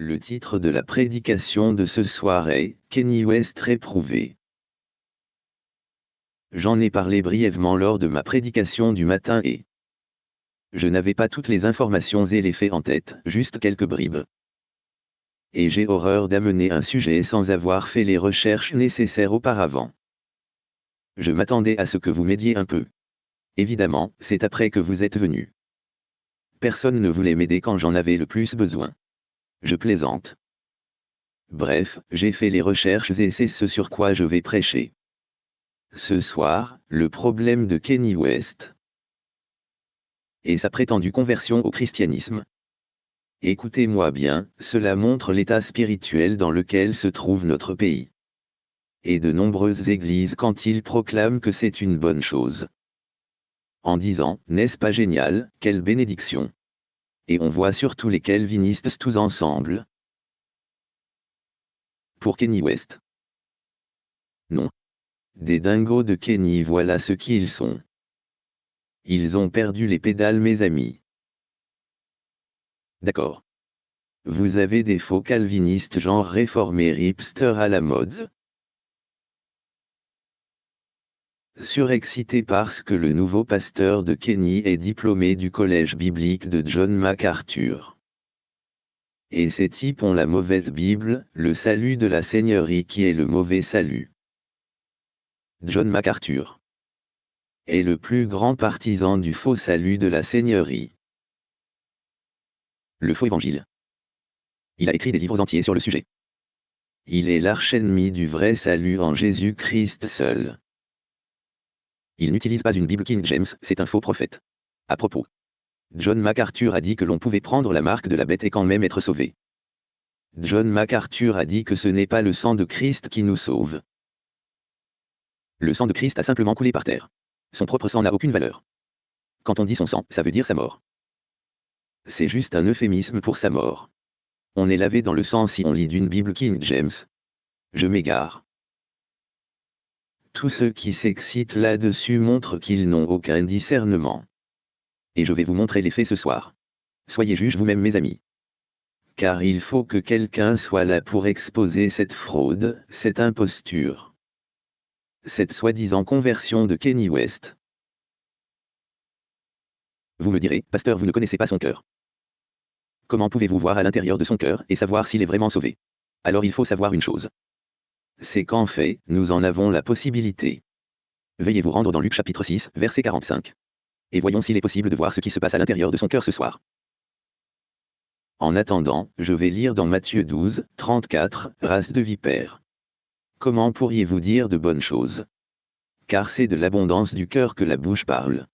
Le titre de la prédication de ce soir est Kenny West réprouvé. J'en ai parlé brièvement lors de ma prédication du matin et je n'avais pas toutes les informations et les faits en tête, juste quelques bribes. Et j'ai horreur d'amener un sujet sans avoir fait les recherches nécessaires auparavant. Je m'attendais à ce que vous m'aidiez un peu. Évidemment, c'est après que vous êtes venu. Personne ne voulait m'aider quand j'en avais le plus besoin. Je plaisante. Bref, j'ai fait les recherches et c'est ce sur quoi je vais prêcher. Ce soir, le problème de Kenny West. Et sa prétendue conversion au christianisme. Écoutez-moi bien, cela montre l'état spirituel dans lequel se trouve notre pays. Et de nombreuses églises quand ils proclament que c'est une bonne chose. En disant, n'est-ce pas génial, quelle bénédiction et on voit surtout les calvinistes tous ensemble. Pour Kenny West. Non. Des dingos de Kenny voilà ce qu'ils sont. Ils ont perdu les pédales mes amis. D'accord. Vous avez des faux calvinistes genre réformés hipster à la mode? Surexcité parce que le nouveau pasteur de Kenny est diplômé du collège biblique de John MacArthur. Et ces types ont la mauvaise Bible, le salut de la Seigneurie qui est le mauvais salut. John MacArthur est le plus grand partisan du faux salut de la Seigneurie. Le faux évangile. Il a écrit des livres entiers sur le sujet. Il est l'arche-ennemi du vrai salut en Jésus-Christ seul. Il n'utilise pas une Bible King James, c'est un faux prophète. À propos. John MacArthur a dit que l'on pouvait prendre la marque de la bête et quand même être sauvé. John MacArthur a dit que ce n'est pas le sang de Christ qui nous sauve. Le sang de Christ a simplement coulé par terre. Son propre sang n'a aucune valeur. Quand on dit son sang, ça veut dire sa mort. C'est juste un euphémisme pour sa mort. On est lavé dans le sang si on lit d'une Bible King James. Je m'égare. Tous ceux qui s'excitent là-dessus montrent qu'ils n'ont aucun discernement. Et je vais vous montrer les faits ce soir. Soyez juges vous-même mes amis. Car il faut que quelqu'un soit là pour exposer cette fraude, cette imposture. Cette soi-disant conversion de Kenny West. Vous me direz, pasteur, vous ne connaissez pas son cœur. Comment pouvez-vous voir à l'intérieur de son cœur et savoir s'il est vraiment sauvé? Alors il faut savoir une chose c'est qu'en fait, nous en avons la possibilité. Veuillez vous rendre dans Luc chapitre 6, verset 45. Et voyons s'il est possible de voir ce qui se passe à l'intérieur de son cœur ce soir. En attendant, je vais lire dans Matthieu 12, 34, race de vipères. Comment pourriez-vous dire de bonnes choses? Car c'est de l'abondance du cœur que la bouche parle.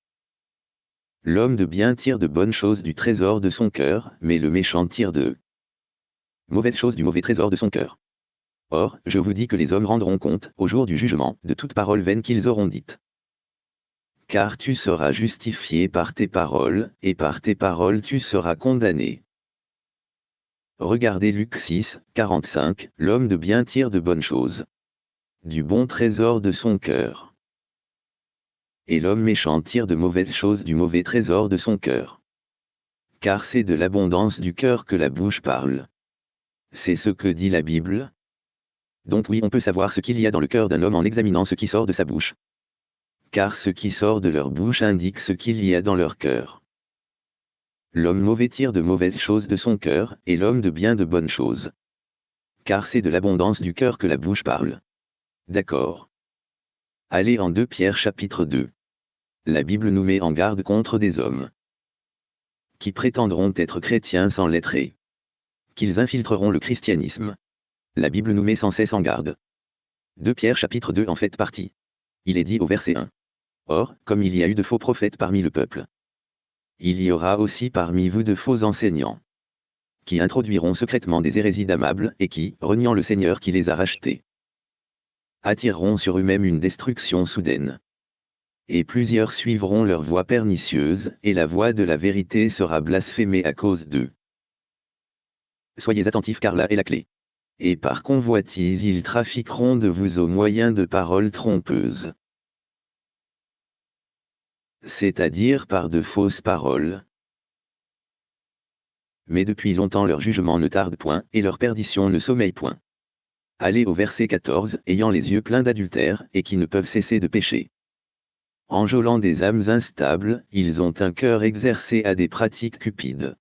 L'homme de bien tire de bonnes choses du trésor de son cœur, mais le méchant tire de mauvaises choses du mauvais trésor de son cœur. Or, je vous dis que les hommes rendront compte, au jour du jugement, de toute parole vaine qu'ils auront dite. Car tu seras justifié par tes paroles, et par tes paroles tu seras condamné. Regardez Luc 6, 45, l'homme de bien tire de bonnes choses. Du bon trésor de son cœur. Et l'homme méchant tire de mauvaises choses du mauvais trésor de son cœur. Car c'est de l'abondance du cœur que la bouche parle. C'est ce que dit la Bible, donc oui on peut savoir ce qu'il y a dans le cœur d'un homme en examinant ce qui sort de sa bouche. Car ce qui sort de leur bouche indique ce qu'il y a dans leur cœur. L'homme mauvais tire de mauvaises choses de son cœur, et l'homme de bien de bonnes choses. Car c'est de l'abondance du cœur que la bouche parle. D'accord. Allez en 2 Pierre chapitre 2. La Bible nous met en garde contre des hommes qui prétendront être chrétiens sans l'être et qu'ils infiltreront le christianisme. La Bible nous met sans cesse en garde. 2 Pierre chapitre 2 en fait partie. Il est dit au verset 1. Or, comme il y a eu de faux prophètes parmi le peuple, il y aura aussi parmi vous de faux enseignants, qui introduiront secrètement des hérésies d'amables et qui, reniant le Seigneur qui les a rachetés, attireront sur eux-mêmes une destruction soudaine. Et plusieurs suivront leur voie pernicieuse, et la voie de la vérité sera blasphémée à cause d'eux. Soyez attentifs car là est la clé et par convoitise ils trafiqueront de vous au moyen de paroles trompeuses. C'est-à-dire par de fausses paroles. Mais depuis longtemps leur jugement ne tarde point, et leur perdition ne sommeille point. Allez au verset 14, ayant les yeux pleins d'adultère, et qui ne peuvent cesser de pécher. Enjôlant des âmes instables, ils ont un cœur exercé à des pratiques cupides.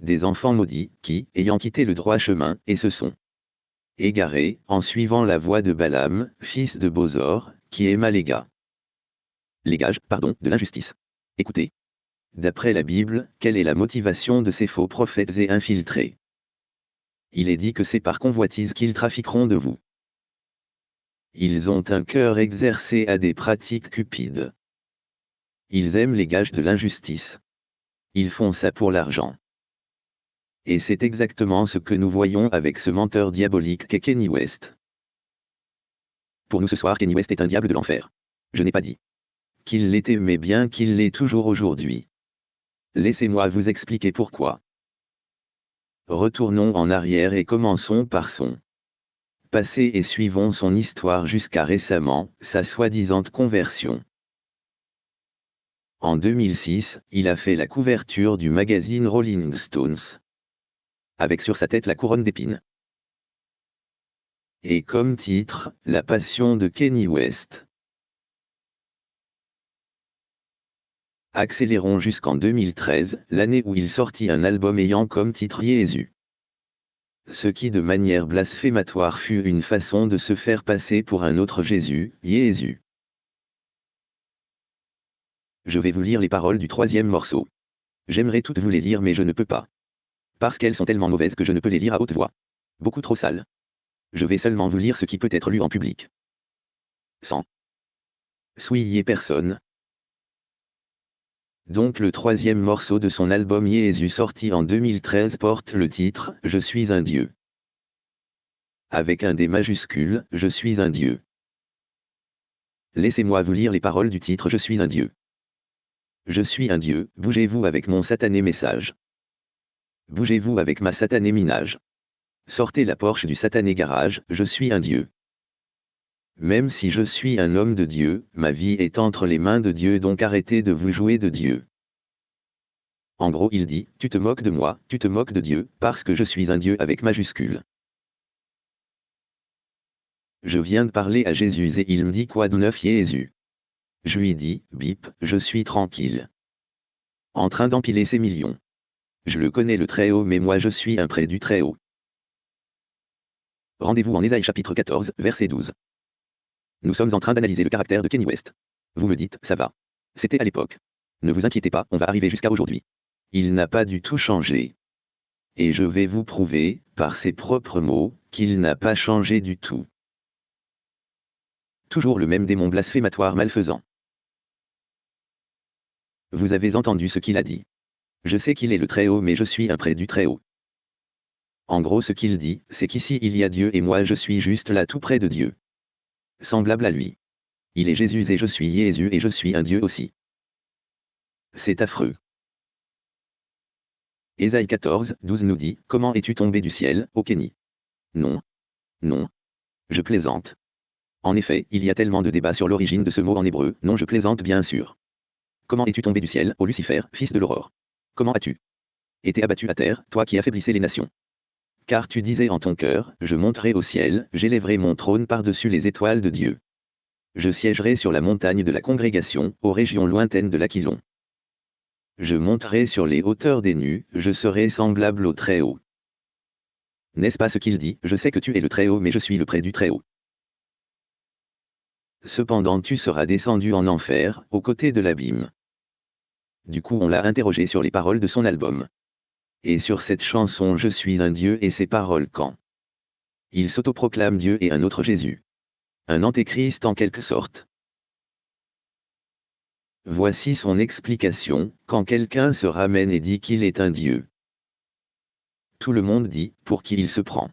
Des enfants maudits, qui, ayant quitté le droit chemin, et se sont égarés, en suivant la voie de Balaam, fils de Bozor, qui aima les gars. Les gages, pardon, de l'injustice. Écoutez. D'après la Bible, quelle est la motivation de ces faux prophètes et infiltrés? Il est dit que c'est par convoitise qu'ils trafiqueront de vous. Ils ont un cœur exercé à des pratiques cupides. Ils aiment les gages de l'injustice. Ils font ça pour l'argent. Et c'est exactement ce que nous voyons avec ce menteur diabolique qu'est Kenny West. Pour nous ce soir, Kenny West est un diable de l'enfer. Je n'ai pas dit qu'il l'était mais bien qu'il l'est toujours aujourd'hui. Laissez-moi vous expliquer pourquoi. Retournons en arrière et commençons par son passé et suivons son histoire jusqu'à récemment, sa soi-disant conversion. En 2006, il a fait la couverture du magazine Rolling Stones. Avec sur sa tête la couronne d'épines. Et comme titre, La passion de Kenny West. Accélérons jusqu'en 2013, l'année où il sortit un album ayant comme titre Jésus. Ce qui de manière blasphématoire fut une façon de se faire passer pour un autre Jésus, Jésus. Je vais vous lire les paroles du troisième morceau. J'aimerais toutes vous les lire mais je ne peux pas. Parce qu'elles sont tellement mauvaises que je ne peux les lire à haute voix. Beaucoup trop sales. Je vais seulement vous lire ce qui peut être lu en public. 100. Souillez personne, donc le troisième morceau de son album Jésus sorti en 2013 porte le titre Je suis un Dieu. Avec un D majuscule, Je suis un Dieu. Laissez-moi vous lire les paroles du titre Je suis un Dieu. Je suis un Dieu, bougez-vous avec mon satané message. Bougez-vous avec ma satané minage. Sortez la Porsche du satané garage, je suis un Dieu. Même si je suis un homme de Dieu, ma vie est entre les mains de Dieu donc arrêtez de vous jouer de Dieu. En gros il dit, tu te moques de moi, tu te moques de Dieu, parce que je suis un Dieu avec majuscule. Je viens de parler à Jésus et il me dit quoi de neuf Jésus? Je lui dis, bip, je suis tranquille. En train d'empiler ses millions. Je le connais le Très-Haut mais moi je suis un près du Très-Haut. Rendez-vous en Ésaïe chapitre 14, verset 12. Nous sommes en train d'analyser le caractère de Kenny West. Vous me dites, ça va. C'était à l'époque. Ne vous inquiétez pas, on va arriver jusqu'à aujourd'hui. Il n'a pas du tout changé. Et je vais vous prouver, par ses propres mots, qu'il n'a pas changé du tout. Toujours le même démon blasphématoire malfaisant. Vous avez entendu ce qu'il a dit. Je sais qu'il est le Très-Haut mais je suis un près du Très-Haut. En gros ce qu'il dit, c'est qu'ici il y a Dieu et moi je suis juste là tout près de Dieu semblable à lui. Il est Jésus et je suis Jésus et je suis un Dieu aussi. C'est affreux. Ésaïe 14, 12 nous dit, Comment es-tu tombé du ciel, ô Kenny? Non. Non. Je plaisante. En effet, il y a tellement de débats sur l'origine de ce mot en hébreu, non je plaisante bien sûr. Comment es-tu tombé du ciel, ô Lucifer, fils de l'aurore? Comment as-tu été abattu à terre, toi qui affaiblissais les nations? Car tu disais en ton cœur, je monterai au ciel, j'élèverai mon trône par-dessus les étoiles de Dieu. Je siégerai sur la montagne de la congrégation, aux régions lointaines de l'Aquilon. Je monterai sur les hauteurs des nus, je serai semblable au Très-Haut. N'est-ce pas ce qu'il dit? Je sais que tu es le Très-Haut mais je suis le près du Très-Haut. Cependant tu seras descendu en enfer, aux côtés de l'abîme. Du coup on l'a interrogé sur les paroles de son album. Et sur cette chanson Je suis un Dieu et ses paroles quand Il s'autoproclame Dieu et un autre Jésus. Un antéchrist en quelque sorte. Voici son explication, quand quelqu'un se ramène et dit qu'il est un Dieu. Tout le monde dit, pour qui il se prend.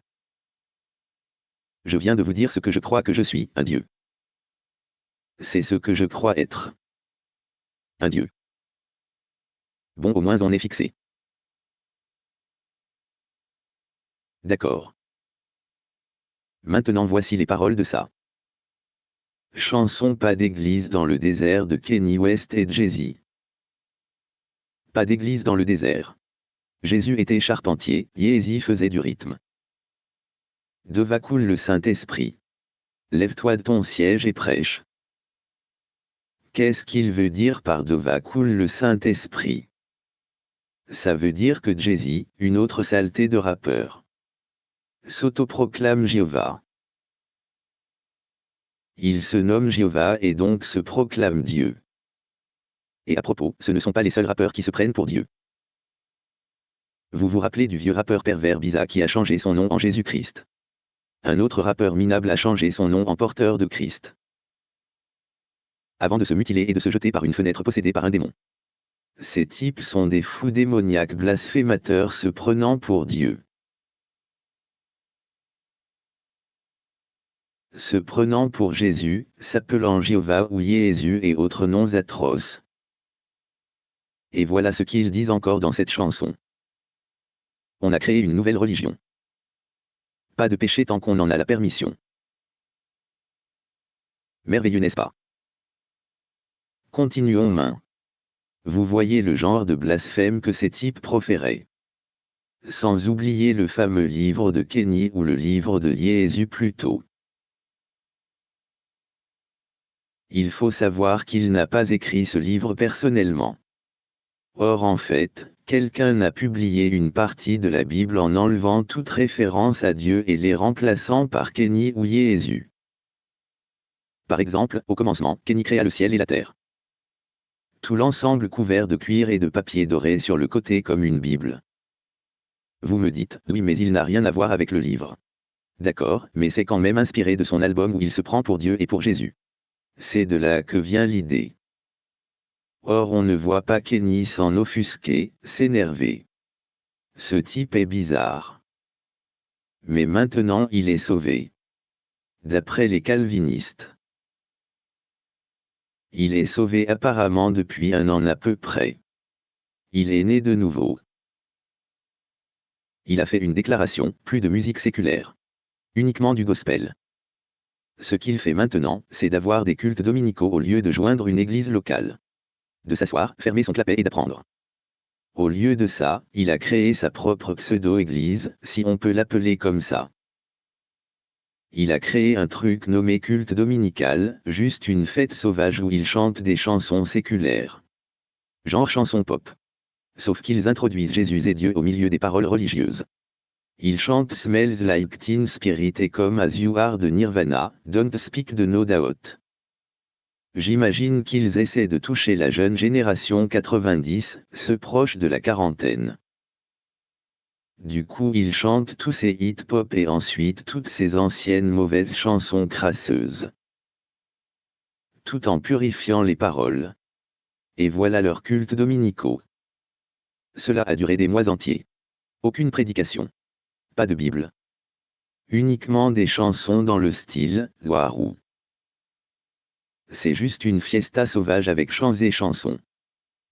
Je viens de vous dire ce que je crois que je suis, un Dieu. C'est ce que je crois être. Un Dieu. Bon au moins on est fixé. D'accord. Maintenant voici les paroles de ça. Chanson Pas d'église dans le désert de Kenny West et Jay-Z. Pas d'église dans le désert. Jésus était charpentier, Yézi faisait du rythme. De va coule le Saint-Esprit. Lève-toi de ton siège et prêche. Qu'est-ce qu'il veut dire par de va coule le Saint-Esprit? Ça veut dire que Jésus, une autre saleté de rappeur, s'autoproclame Jéhovah. Il se nomme Jéhovah et donc se proclame Dieu. Et à propos, ce ne sont pas les seuls rappeurs qui se prennent pour Dieu. Vous vous rappelez du vieux rappeur pervers Biza qui a changé son nom en Jésus-Christ. Un autre rappeur minable a changé son nom en porteur de Christ. Avant de se mutiler et de se jeter par une fenêtre possédée par un démon. Ces types sont des fous démoniaques blasphémateurs se prenant pour Dieu. Se prenant pour Jésus, s'appelant Jéhovah ou Jésus et autres noms atroces. Et voilà ce qu'ils disent encore dans cette chanson. On a créé une nouvelle religion. Pas de péché tant qu'on en a la permission. Merveilleux n'est-ce pas? Continuons main. Vous voyez le genre de blasphème que ces types proféraient. Sans oublier le fameux livre de Kenny ou le livre de Jésus plutôt. Il faut savoir qu'il n'a pas écrit ce livre personnellement. Or en fait, quelqu'un a publié une partie de la Bible en enlevant toute référence à Dieu et les remplaçant par Kenny ou Jésus. Par exemple, au commencement, Kenny créa le ciel et la terre. Tout l'ensemble couvert de cuir et de papier doré sur le côté comme une Bible. Vous me dites, oui mais il n'a rien à voir avec le livre. D'accord, mais c'est quand même inspiré de son album où il se prend pour Dieu et pour Jésus. C'est de là que vient l'idée. Or on ne voit pas Kenny s'en offusquer, s'énerver. Ce type est bizarre. Mais maintenant il est sauvé. D'après les calvinistes. Il est sauvé apparemment depuis un an à peu près. Il est né de nouveau. Il a fait une déclaration, plus de musique séculaire. Uniquement du gospel. Ce qu'il fait maintenant, c'est d'avoir des cultes dominicaux au lieu de joindre une église locale de s'asseoir, fermer son clapet et d'apprendre. Au lieu de ça, il a créé sa propre pseudo-église, si on peut l'appeler comme ça. Il a créé un truc nommé culte dominical, juste une fête sauvage où il chante des chansons séculaires. Genre chanson pop. Sauf qu'ils introduisent Jésus et Dieu au milieu des paroles religieuses. Ils chantent Smells Like Teen Spirit et Come As You Are de Nirvana, Don't Speak de No Doubt. J'imagine qu'ils essaient de toucher la jeune génération 90, ceux proches de la quarantaine. Du coup ils chantent tous ces hit-pop et ensuite toutes ces anciennes mauvaises chansons crasseuses. Tout en purifiant les paroles. Et voilà leur culte dominicaux. Cela a duré des mois entiers. Aucune prédication. Pas de Bible. Uniquement des chansons dans le style, Warou. C'est juste une fiesta sauvage avec chants et chansons.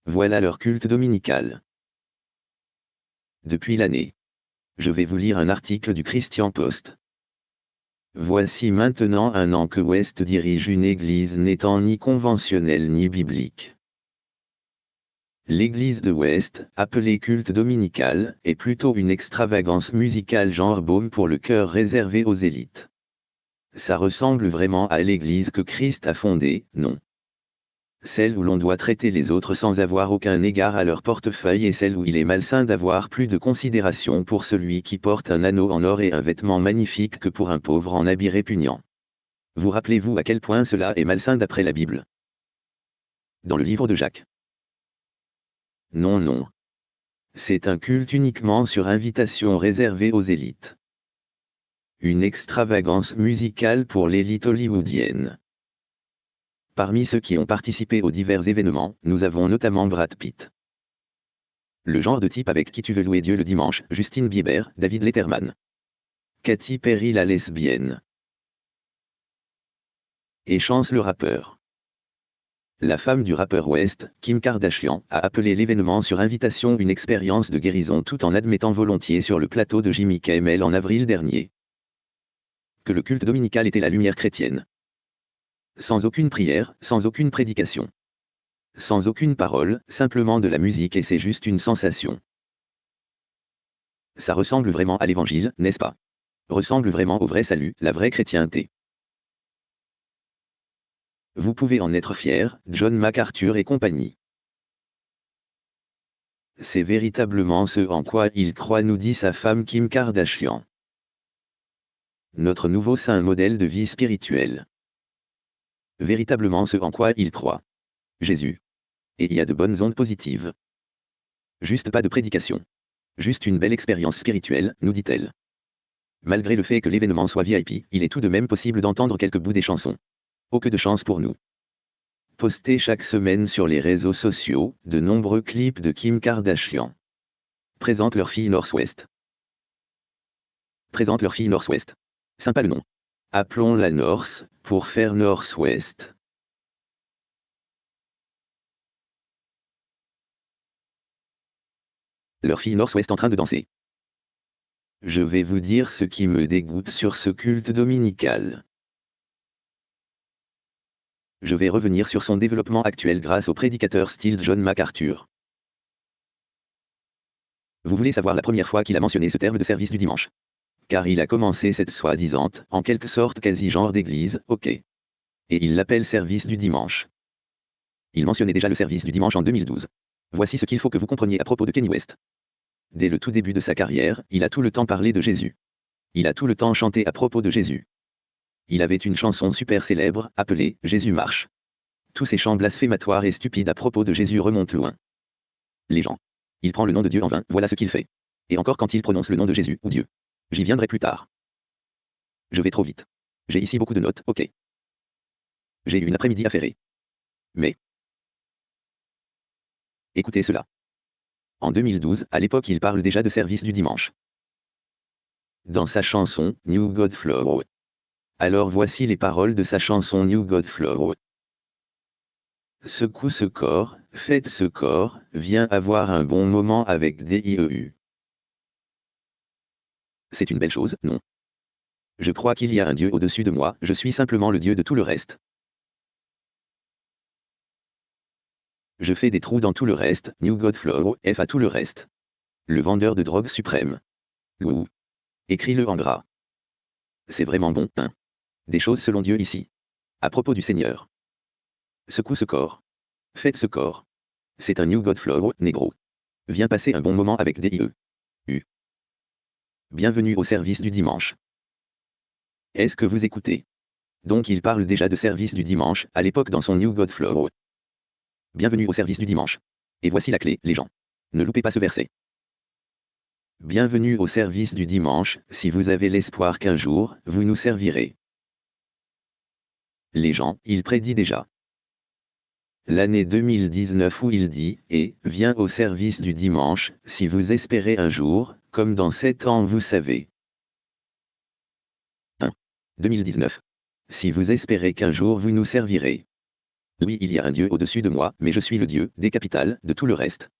Voilà leur culte dominical. Depuis l'année. Je vais vous lire un article du Christian Post. Voici maintenant un an que West dirige une église n'étant ni conventionnelle ni biblique. L'église de West, appelée culte dominical, est plutôt une extravagance musicale genre baume pour le cœur réservé aux élites. Ça ressemble vraiment à l'église que Christ a fondée, non Celle où l'on doit traiter les autres sans avoir aucun égard à leur portefeuille et celle où il est malsain d'avoir plus de considération pour celui qui porte un anneau en or et un vêtement magnifique que pour un pauvre en habit répugnant. Vous rappelez-vous à quel point cela est malsain d'après la Bible? Dans le livre de Jacques. Non, non. C'est un culte uniquement sur invitation réservé aux élites une extravagance musicale pour l'élite hollywoodienne. Parmi ceux qui ont participé aux divers événements, nous avons notamment Brad Pitt. Le genre de type avec qui tu veux louer Dieu le dimanche, Justine Bieber, David Letterman. Katy Perry la lesbienne. Et Chance le rappeur. La femme du rappeur West, Kim Kardashian, a appelé l'événement sur invitation une expérience de guérison tout en admettant volontiers sur le plateau de Jimmy Kimmel en avril dernier que le culte dominical était la lumière chrétienne. Sans aucune prière, sans aucune prédication. Sans aucune parole, simplement de la musique et c'est juste une sensation. Ça ressemble vraiment à l'évangile, n'est-ce pas? Ressemble vraiment au vrai salut, la vraie chrétienté. Vous pouvez en être fier, John MacArthur et compagnie. C'est véritablement ce en quoi il croit, nous dit sa femme Kim Kardashian. Notre nouveau saint modèle de vie spirituelle. Véritablement ce en quoi il croit. Jésus. Et il y a de bonnes ondes positives. Juste pas de prédication. Juste une belle expérience spirituelle, nous dit-elle. Malgré le fait que l'événement soit VIP, il est tout de même possible d'entendre quelques bouts des chansons. Oh que de chance pour nous. Postés chaque semaine sur les réseaux sociaux, de nombreux clips de Kim Kardashian. Présente leur fille Northwest. Présente leur fille Northwest. Sympa le nom. Appelons-la North, pour faire Northwest. Leur fille Northwest en train de danser. Je vais vous dire ce qui me dégoûte sur ce culte dominical je vais revenir sur son développement actuel grâce au prédicateur style John MacArthur. Vous voulez savoir la première fois qu'il a mentionné ce terme de service du dimanche? Car il a commencé cette soi-disant, en quelque sorte quasi-genre d'église, ok. Et il l'appelle service du dimanche. Il mentionnait déjà le service du dimanche en 2012. Voici ce qu'il faut que vous compreniez à propos de Kenny West. Dès le tout début de sa carrière, il a tout le temps parlé de Jésus. Il a tout le temps chanté à propos de Jésus il avait une chanson super célèbre, appelée Jésus marche. Tous ces chants blasphématoires et stupides à propos de Jésus remontent loin. Les gens. Il prend le nom de Dieu en vain, voilà ce qu'il fait. Et encore quand il prononce le nom de Jésus ou Dieu. J'y viendrai plus tard. Je vais trop vite. J'ai ici beaucoup de notes, ok. J'ai eu une après-midi affairée. Mais. Écoutez cela. En 2012, à l'époque il parle déjà de service du dimanche. Dans sa chanson, New God Flow, alors voici les paroles de sa chanson New God Flow. Secoue ce corps, faites ce corps, viens avoir un bon moment avec DIEU. C'est une belle chose, non? Je crois qu'il y a un Dieu au-dessus de moi, je suis simplement le Dieu de tout le reste. Je fais des trous dans tout le reste, New God Flow, F à tout le reste. Le vendeur de drogue suprême. Lou. Écris-le en gras. C'est vraiment bon, hein? Des choses selon Dieu ici. À propos du Seigneur. Secoue ce corps. Faites ce corps. C'est un New God Flow, négro. Viens passer un bon moment avec DIE. U. Bienvenue au service du dimanche. Est-ce que vous écoutez? Donc il parle déjà de service du dimanche, à l'époque dans son New God Flow. Bienvenue au service du dimanche. Et voici la clé, les gens. Ne loupez pas ce verset. Bienvenue au service du dimanche, si vous avez l'espoir qu'un jour, vous nous servirez les gens, il prédit déjà. L'année 2019 où il dit, et, viens au service du dimanche, si vous espérez un jour, comme dans sept ans vous savez. 1. 2019. Si vous espérez qu'un jour vous nous servirez. Oui, il y a un Dieu au-dessus de moi, mais je suis le Dieu, des capitales, de tout le reste.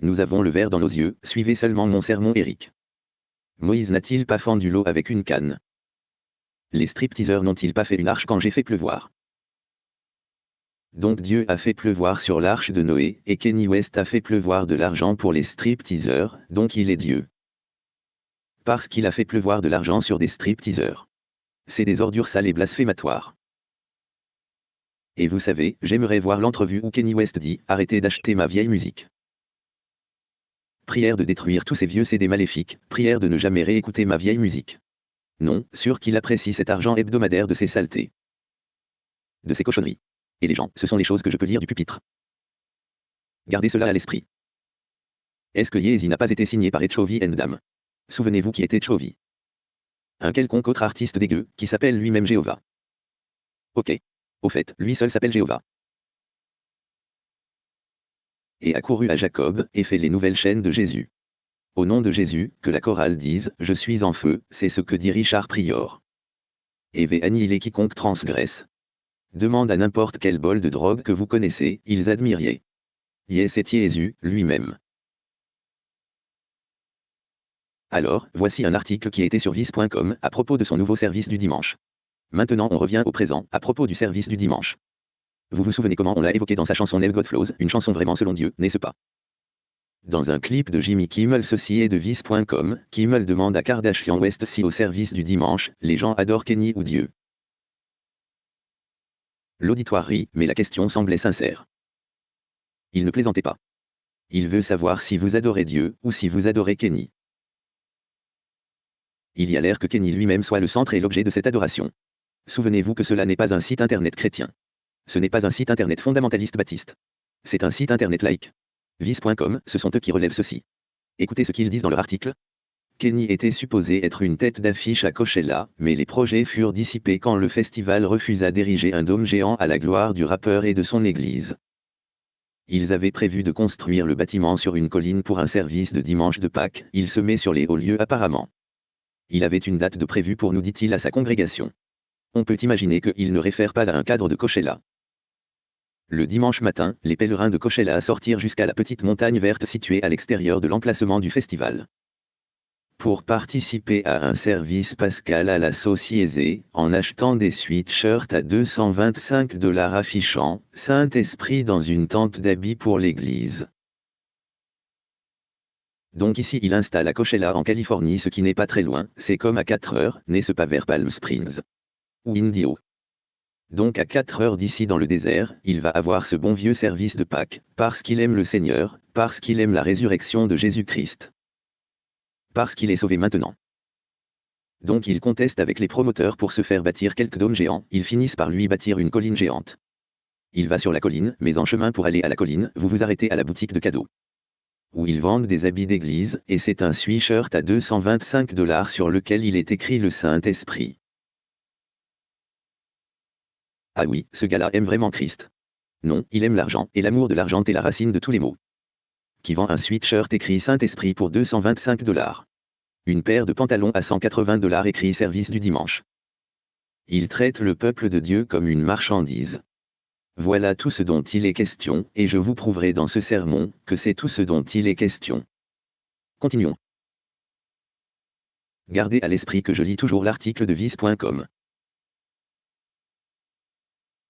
Nous avons le verre dans nos yeux, suivez seulement mon sermon Eric. Moïse n'a-t-il pas fendu l'eau avec une canne? Les stripteaseurs n'ont-ils pas fait une arche quand j'ai fait pleuvoir? Donc Dieu a fait pleuvoir sur l'arche de Noé, et Kenny West a fait pleuvoir de l'argent pour les stripteaseurs, donc il est Dieu. Parce qu'il a fait pleuvoir de l'argent sur des stripteaseurs. C'est des ordures sales et blasphématoires. Et vous savez, j'aimerais voir l'entrevue où Kenny West dit Arrêtez d'acheter ma vieille musique. Prière de détruire tous ces vieux CD maléfiques, prière de ne jamais réécouter ma vieille musique. Non, sûr qu'il apprécie cet argent hebdomadaire de ses saletés. De ses cochonneries. Et les gens, ce sont les choses que je peux lire du pupitre. Gardez cela à l'esprit. Est-ce que Yeezy n'a pas été signé par Etchovi Dam Souvenez-vous qui était Etchovi Un quelconque autre artiste dégueu, qui s'appelle lui-même Jéhovah. Ok. Au fait, lui seul s'appelle Jéhovah. Et a couru à Jacob, et fait les nouvelles chaînes de Jésus. Au nom de Jésus, que la chorale dise Je suis en feu, c'est ce que dit Richard Prior. Et veut annihiler quiconque transgresse. Demande à n'importe quel bol de drogue que vous connaissez, ils admiriez. Yes et Jésus, lui-même. Alors, voici un article qui été sur vice.com à propos de son nouveau service du dimanche. Maintenant on revient au présent, à propos du service du dimanche. Vous vous souvenez comment on l'a évoqué dans sa chanson Nell God Flows, une chanson vraiment selon Dieu, n'est-ce pas? Dans un clip de Jimmy Kimmel ceci est de Vice.com, Kimmel demande à Kardashian West si au service du dimanche, les gens adorent Kenny ou Dieu. L'auditoire rit, mais la question semblait sincère. Il ne plaisantait pas. Il veut savoir si vous adorez Dieu, ou si vous adorez Kenny. Il y a l'air que Kenny lui-même soit le centre et l'objet de cette adoration. Souvenez-vous que cela n'est pas un site internet chrétien. Ce n'est pas un site internet fondamentaliste baptiste. C'est un site internet laïque. Vice.com, ce sont eux qui relèvent ceci. Écoutez ce qu'ils disent dans leur article. Kenny était supposé être une tête d'affiche à Coachella, mais les projets furent dissipés quand le festival refusa d'ériger un dôme géant à la gloire du rappeur et de son église. Ils avaient prévu de construire le bâtiment sur une colline pour un service de dimanche de Pâques, il se met sur les hauts lieux apparemment. Il avait une date de prévue pour nous dit-il à sa congrégation. On peut imaginer qu'il ne réfère pas à un cadre de Coachella. Le dimanche matin, les pèlerins de Coachella sortirent jusqu'à la petite montagne verte située à l'extérieur de l'emplacement du festival pour participer à un service pascal à la société, en achetant des sweatshirts à 225 dollars affichant « Saint-Esprit dans une tente d'habits pour l'Église ». Donc ici il installe à Coachella en Californie ce qui n'est pas très loin, c'est comme à 4 heures, n'est-ce pas vers Palm Springs Ou Indio. Donc à 4 heures d'ici dans le désert, il va avoir ce bon vieux service de Pâques, parce qu'il aime le Seigneur, parce qu'il aime la résurrection de Jésus-Christ parce qu'il est sauvé maintenant. Donc il conteste avec les promoteurs pour se faire bâtir quelques dômes géants, ils finissent par lui bâtir une colline géante. Il va sur la colline, mais en chemin pour aller à la colline, vous vous arrêtez à la boutique de cadeaux. Où ils vendent des habits d'église, et c'est un sweatshirt à 225 dollars sur lequel il est écrit le Saint-Esprit. Ah oui, ce gars-là aime vraiment Christ. Non, il aime l'argent, et l'amour de l'argent est la racine de tous les maux qui vend un sweatshirt écrit Saint-Esprit pour 225 dollars. Une paire de pantalons à 180 dollars écrit Service du dimanche. Il traite le peuple de Dieu comme une marchandise. Voilà tout ce dont il est question, et je vous prouverai dans ce sermon, que c'est tout ce dont il est question. Continuons. Gardez à l'esprit que je lis toujours l'article de vice.com.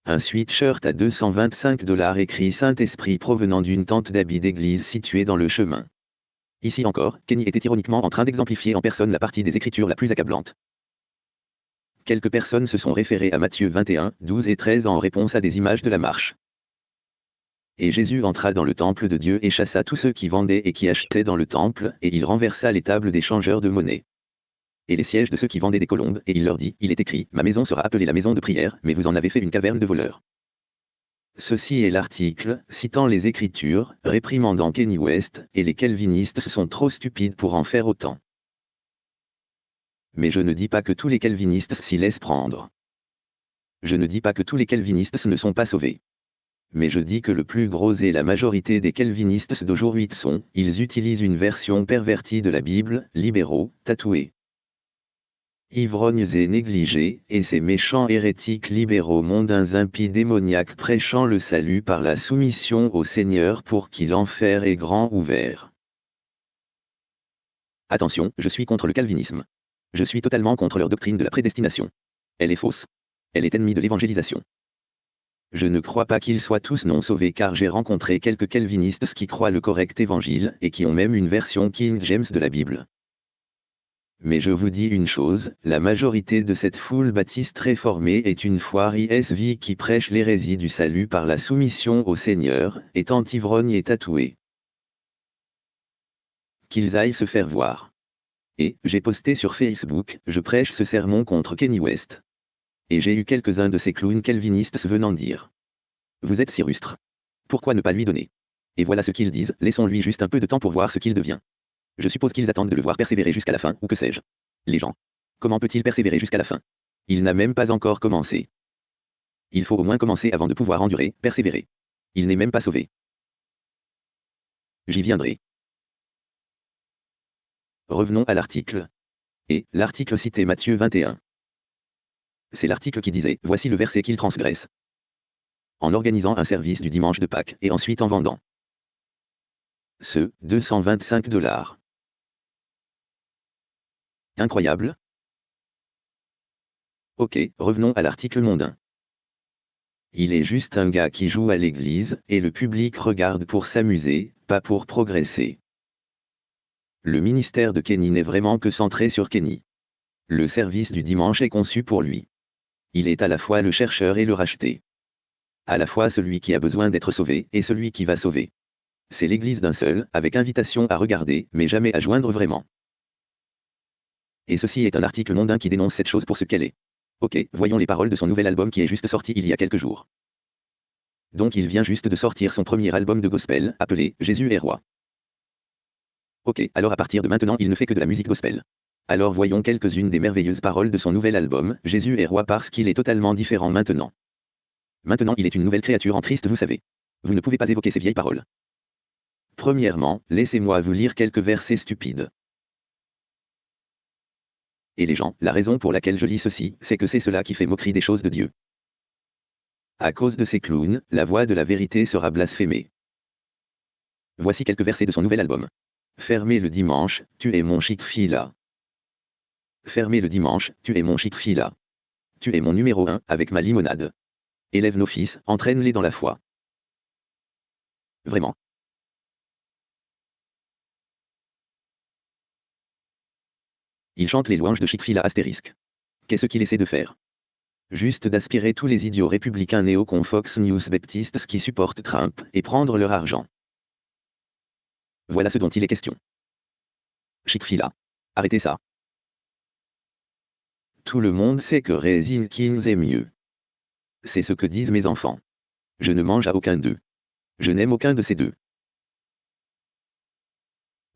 Un sweatshirt à 225 dollars écrit Saint-Esprit provenant d'une tente d'habits d'église située dans le chemin. Ici encore, Kenny était ironiquement en train d'exemplifier en personne la partie des Écritures la plus accablante. Quelques personnes se sont référées à Matthieu 21, 12 et 13 en réponse à des images de la marche. Et Jésus entra dans le temple de Dieu et chassa tous ceux qui vendaient et qui achetaient dans le temple, et il renversa les tables des changeurs de monnaie et les sièges de ceux qui vendaient des colombes, et il leur dit, il est écrit, ma maison sera appelée la maison de prière, mais vous en avez fait une caverne de voleurs. Ceci est l'article, citant les Écritures, réprimandant Kenny West, et les calvinistes sont trop stupides pour en faire autant. Mais je ne dis pas que tous les calvinistes s'y laissent prendre. Je ne dis pas que tous les calvinistes ne sont pas sauvés. Mais je dis que le plus gros et la majorité des calvinistes d'aujourd'hui sont, ils utilisent une version pervertie de la Bible, libéraux, tatoués ivrognes et négligés, et ces méchants hérétiques libéraux mondains impies démoniaques prêchant le salut par la soumission au Seigneur pour qui l'enfer est grand ouvert. Attention, je suis contre le calvinisme. Je suis totalement contre leur doctrine de la prédestination. Elle est fausse. Elle est ennemie de l'évangélisation. Je ne crois pas qu'ils soient tous non sauvés car j'ai rencontré quelques calvinistes qui croient le correct évangile et qui ont même une version King James de la Bible. Mais je vous dis une chose, la majorité de cette foule baptiste réformée est une foire ISV qui prêche l'hérésie du salut par la soumission au Seigneur, étant ivrogne et tatoué. Qu'ils aillent se faire voir. Et, j'ai posté sur Facebook, je prêche ce sermon contre Kenny West. Et j'ai eu quelques-uns de ces clowns calvinistes venant dire. Vous êtes si rustre. Pourquoi ne pas lui donner? Et voilà ce qu'ils disent, laissons-lui juste un peu de temps pour voir ce qu'il devient. Je suppose qu'ils attendent de le voir persévérer jusqu'à la fin, ou que sais-je. Les gens. Comment peut-il persévérer jusqu'à la fin? Il n'a même pas encore commencé. Il faut au moins commencer avant de pouvoir endurer, persévérer. Il n'est même pas sauvé. J'y viendrai. Revenons à l'article. Et, l'article cité Matthieu 21. C'est l'article qui disait, voici le verset qu'il transgresse. En organisant un service du dimanche de Pâques, et ensuite en vendant. Ce, 225 dollars. Incroyable Ok, revenons à l'article mondain. Il est juste un gars qui joue à l'église, et le public regarde pour s'amuser, pas pour progresser. Le ministère de Kenny n'est vraiment que centré sur Kenny. Le service du dimanche est conçu pour lui. Il est à la fois le chercheur et le racheté. À la fois celui qui a besoin d'être sauvé et celui qui va sauver. C'est l'église d'un seul, avec invitation à regarder, mais jamais à joindre vraiment. Et ceci est un article mondain qui dénonce cette chose pour ce qu'elle est. Ok, voyons les paroles de son nouvel album qui est juste sorti il y a quelques jours. Donc il vient juste de sortir son premier album de gospel, appelé Jésus est roi. Ok, alors à partir de maintenant il ne fait que de la musique gospel. Alors voyons quelques-unes des merveilleuses paroles de son nouvel album, Jésus est roi parce qu'il est totalement différent maintenant. Maintenant il est une nouvelle créature en Christ vous savez. Vous ne pouvez pas évoquer ces vieilles paroles. Premièrement, laissez-moi vous lire quelques versets stupides. Et les gens, la raison pour laquelle je lis ceci, c'est que c'est cela qui fait moquerie des choses de Dieu. À cause de ces clowns, la voix de la vérité sera blasphémée. Voici quelques versets de son nouvel album. Fermez le dimanche, tu es mon chic fila. Fermez le dimanche, tu es mon chic fila. Tu es mon numéro un, avec ma limonade. Élève nos fils, entraîne-les dans la foi. Vraiment. Il chante les louanges de Chick-fil-A. Qu'est-ce qu'il essaie de faire? Juste d'aspirer tous les idiots républicains néo-con Fox News Baptistes qui supportent Trump et prendre leur argent. Voilà ce dont il est question. Chick-fil-A. Arrêtez ça. Tout le monde sait que Raisin Kings est mieux. C'est ce que disent mes enfants. Je ne mange à aucun d'eux. Je n'aime aucun de ces deux.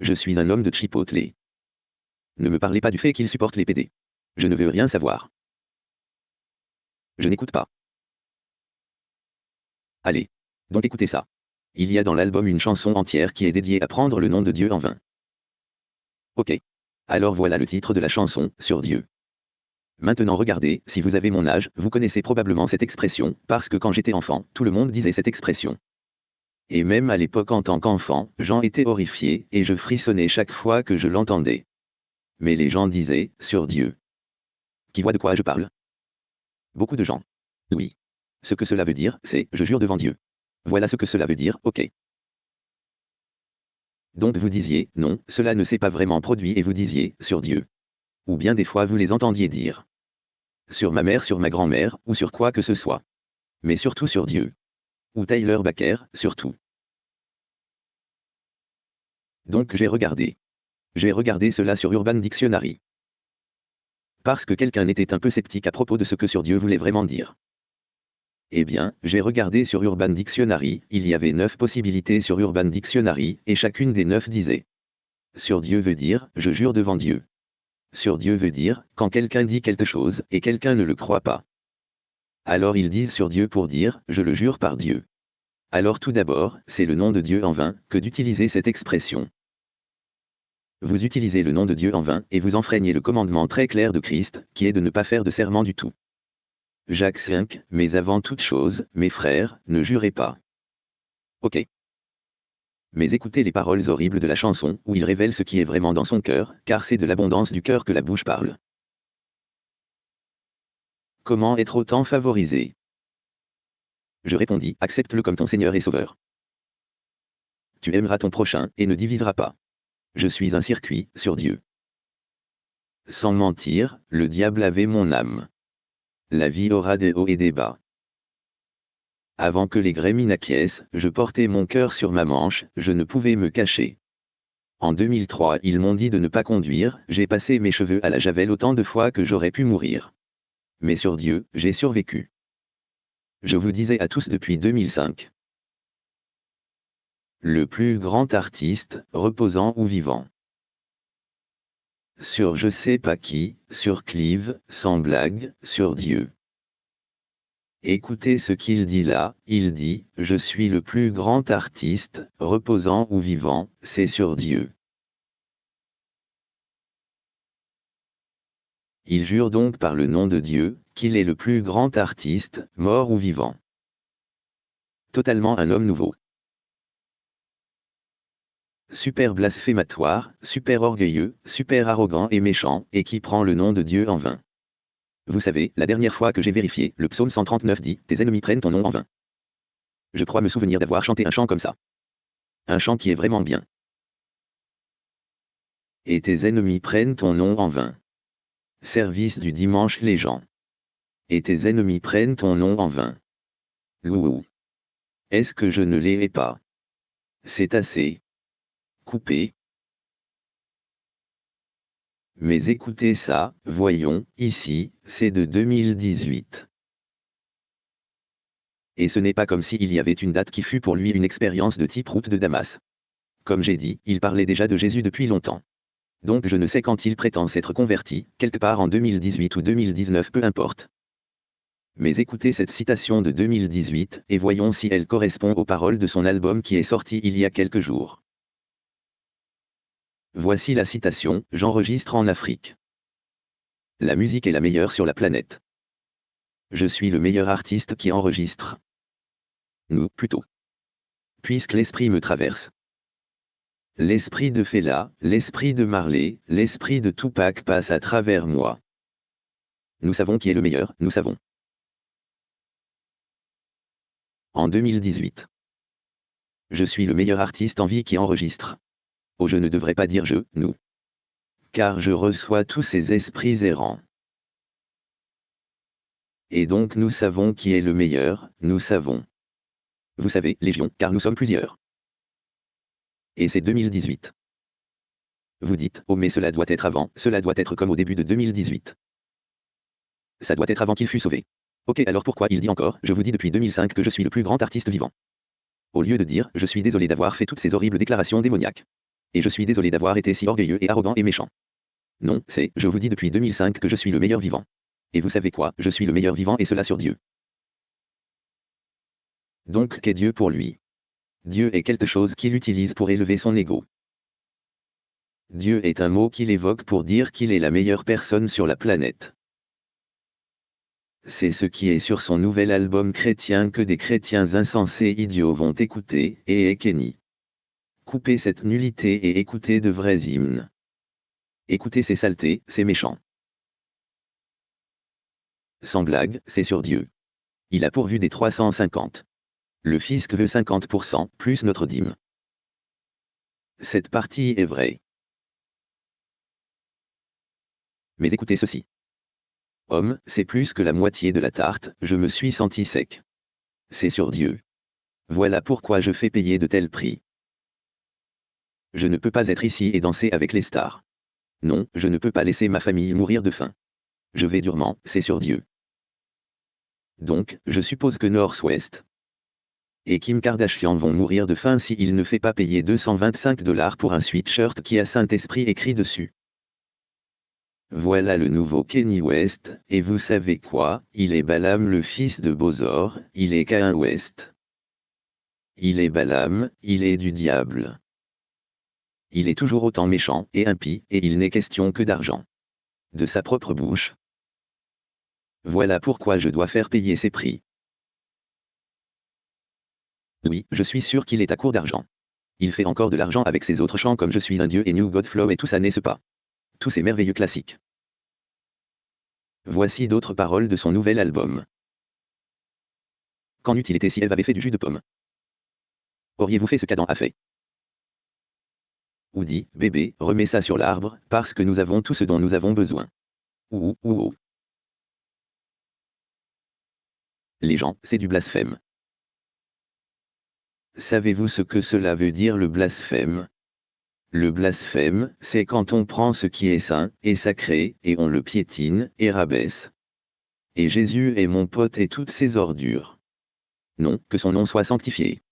Je suis un homme de Chipotle. Ne me parlez pas du fait qu'il supporte les PD. Je ne veux rien savoir. Je n'écoute pas. Allez. Donc écoutez ça. Il y a dans l'album une chanson entière qui est dédiée à prendre le nom de Dieu en vain. Ok. Alors voilà le titre de la chanson, Sur Dieu. Maintenant regardez, si vous avez mon âge, vous connaissez probablement cette expression, parce que quand j'étais enfant, tout le monde disait cette expression. Et même à l'époque en tant qu'enfant, j'en étais horrifié, et je frissonnais chaque fois que je l'entendais mais les gens disaient, sur Dieu. Qui voit de quoi je parle? Beaucoup de gens. Oui. Ce que cela veut dire, c'est, je jure devant Dieu. Voilà ce que cela veut dire, ok. Donc vous disiez, non, cela ne s'est pas vraiment produit et vous disiez, sur Dieu. Ou bien des fois vous les entendiez dire. Sur ma mère, sur ma grand-mère, ou sur quoi que ce soit. Mais surtout sur Dieu. Ou Tyler Baker, surtout. Donc j'ai regardé. J'ai regardé cela sur Urban Dictionary. Parce que quelqu'un était un peu sceptique à propos de ce que sur Dieu voulait vraiment dire. Eh bien, j'ai regardé sur Urban Dictionary, il y avait neuf possibilités sur Urban Dictionary, et chacune des neuf disait. Sur Dieu veut dire, je jure devant Dieu. Sur Dieu veut dire, quand quelqu'un dit quelque chose, et quelqu'un ne le croit pas. Alors ils disent sur Dieu pour dire, je le jure par Dieu. Alors tout d'abord, c'est le nom de Dieu en vain, que d'utiliser cette expression vous utilisez le nom de Dieu en vain et vous enfreignez le commandement très clair de Christ, qui est de ne pas faire de serment du tout. Jacques 5, mais avant toute chose, mes frères, ne jurez pas. Ok. Mais écoutez les paroles horribles de la chanson, où il révèle ce qui est vraiment dans son cœur, car c'est de l'abondance du cœur que la bouche parle. Comment être autant favorisé? Je répondis, accepte-le comme ton Seigneur et Sauveur. Tu aimeras ton prochain, et ne diviseras pas. Je suis un circuit, sur Dieu. Sans mentir, le diable avait mon âme. La vie aura des hauts et des bas. Avant que les grémines acquiescent, je portais mon cœur sur ma manche, je ne pouvais me cacher. En 2003, ils m'ont dit de ne pas conduire, j'ai passé mes cheveux à la javel autant de fois que j'aurais pu mourir. Mais sur Dieu, j'ai survécu. Je vous disais à tous depuis 2005 le plus grand artiste, reposant ou vivant. Sur je sais pas qui, sur Clive, sans blague, sur Dieu. Écoutez ce qu'il dit là, il dit, je suis le plus grand artiste, reposant ou vivant, c'est sur Dieu. Il jure donc par le nom de Dieu, qu'il est le plus grand artiste, mort ou vivant. Totalement un homme nouveau super blasphématoire, super orgueilleux, super arrogant et méchant, et qui prend le nom de Dieu en vain. Vous savez, la dernière fois que j'ai vérifié, le psaume 139 dit Tes ennemis prennent ton nom en vain. Je crois me souvenir d'avoir chanté un chant comme ça. Un chant qui est vraiment bien. Et tes ennemis prennent ton nom en vain. Service du dimanche les gens. Et tes ennemis prennent ton nom en vain. Louou. Est-ce que je ne l'ai pas? C'est assez. Coupé. Mais écoutez ça, voyons, ici, c'est de 2018. Et ce n'est pas comme s'il y avait une date qui fut pour lui une expérience de type route de Damas. Comme j'ai dit, il parlait déjà de Jésus depuis longtemps. Donc je ne sais quand il prétend s'être converti, quelque part en 2018 ou 2019 peu importe. Mais écoutez cette citation de 2018, et voyons si elle correspond aux paroles de son album qui est sorti il y a quelques jours. Voici la citation, j'enregistre en Afrique. La musique est la meilleure sur la planète. Je suis le meilleur artiste qui enregistre. Nous, plutôt. Puisque l'esprit me traverse. L'esprit de Fela, l'esprit de Marley, l'esprit de Tupac passe à travers moi. Nous savons qui est le meilleur, nous savons. En 2018. Je suis le meilleur artiste en vie qui enregistre. Oh je ne devrais pas dire je, nous. Car je reçois tous ces esprits errants. Et donc nous savons qui est le meilleur, nous savons. Vous savez, Légion, car nous sommes plusieurs. Et c'est 2018. Vous dites, oh mais cela doit être avant, cela doit être comme au début de 2018. Ça doit être avant qu'il fût sauvé. Ok alors pourquoi il dit encore, je vous dis depuis 2005 que je suis le plus grand artiste vivant. Au lieu de dire, je suis désolé d'avoir fait toutes ces horribles déclarations démoniaques. Et je suis désolé d'avoir été si orgueilleux et arrogant et méchant. Non, c'est, je vous dis depuis 2005 que je suis le meilleur vivant. Et vous savez quoi, je suis le meilleur vivant et cela sur Dieu. Donc qu'est Dieu pour lui? Dieu est quelque chose qu'il utilise pour élever son ego. Dieu est un mot qu'il évoque pour dire qu'il est la meilleure personne sur la planète. C'est ce qui est sur son nouvel album chrétien que des chrétiens insensés idiots vont écouter, et Kenny. Coupez cette nullité et écoutez de vrais hymnes. Écoutez ces saletés, ces méchants. Sans blague, c'est sur Dieu. Il a pourvu des 350. Le fisc veut 50%, plus notre dîme. Cette partie est vraie. Mais écoutez ceci. Homme, c'est plus que la moitié de la tarte, je me suis senti sec. C'est sur Dieu. Voilà pourquoi je fais payer de tels prix. Je ne peux pas être ici et danser avec les stars. Non, je ne peux pas laisser ma famille mourir de faim. Je vais durement, c'est sur Dieu. Donc, je suppose que Northwest et Kim Kardashian vont mourir de faim s'il ne fait pas payer 225 dollars pour un sweatshirt qui a Saint-Esprit écrit dessus. Voilà le nouveau Kenny West, et vous savez quoi, il est Balaam le fils de Bozor, il est Cain West. Il est Balaam, il est du diable. Il est toujours autant méchant et impie, et il n'est question que d'argent. De sa propre bouche, voilà pourquoi je dois faire payer ses prix. Oui, je suis sûr qu'il est à court d'argent. Il fait encore de l'argent avec ses autres chants comme Je suis un dieu et New God Flow et tout ça n'est-ce pas? Tous ces merveilleux classiques. Voici d'autres paroles de son nouvel album. Qu'en eût-il été si Eve avait fait du jus de pomme? Auriez-vous fait ce qu'Adam a fait? Ou dit, bébé, remets ça sur l'arbre, parce que nous avons tout ce dont nous avons besoin. Ou ou ou. Les gens, c'est du blasphème. Savez-vous ce que cela veut dire le blasphème? Le blasphème, c'est quand on prend ce qui est saint, et sacré, et on le piétine, et rabaisse. Et Jésus est mon pote et toutes ses ordures. Non, que son nom soit sanctifié.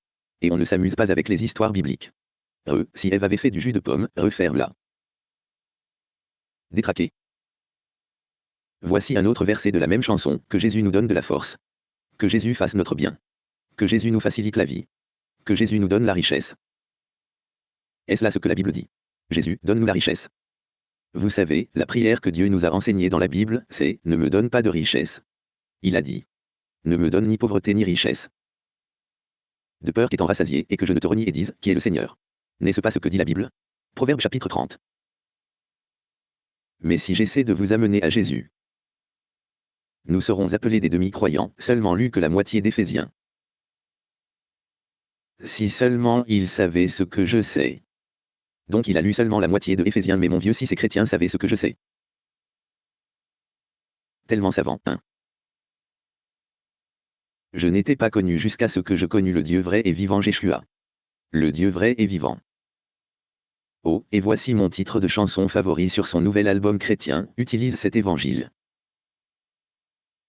Et on ne s'amuse pas avec les histoires bibliques. Re, si Ève avait fait du jus de pomme, referme-la. Détraqué. Voici un autre verset de la même chanson, que Jésus nous donne de la force. Que Jésus fasse notre bien. Que Jésus nous facilite la vie. Que Jésus nous donne la richesse. Est-ce là ce que la Bible dit? Jésus, donne-nous la richesse. Vous savez, la prière que Dieu nous a enseignée dans la Bible, c'est ⁇ Ne me donne pas de richesse ⁇ Il a dit ⁇ Ne me donne ni pauvreté ni richesse. De peur qu'étant rassasié et que je ne te renie et dise, qui est le Seigneur? N'est-ce pas ce que dit la Bible? Proverbe chapitre 30. Mais si j'essaie de vous amener à Jésus, Nous serons appelés des demi-croyants, seulement lu que la moitié d'Éphésiens. Si seulement il savait ce que je sais. Donc il a lu seulement la moitié de mais mon vieux si ces chrétiens savaient ce que je sais. Tellement savant, hein. Je n'étais pas connu jusqu'à ce que je connus le Dieu vrai et vivant Jéshua. Le Dieu vrai et vivant. Oh, et voici mon titre de chanson favori sur son nouvel album chrétien, utilise cet évangile.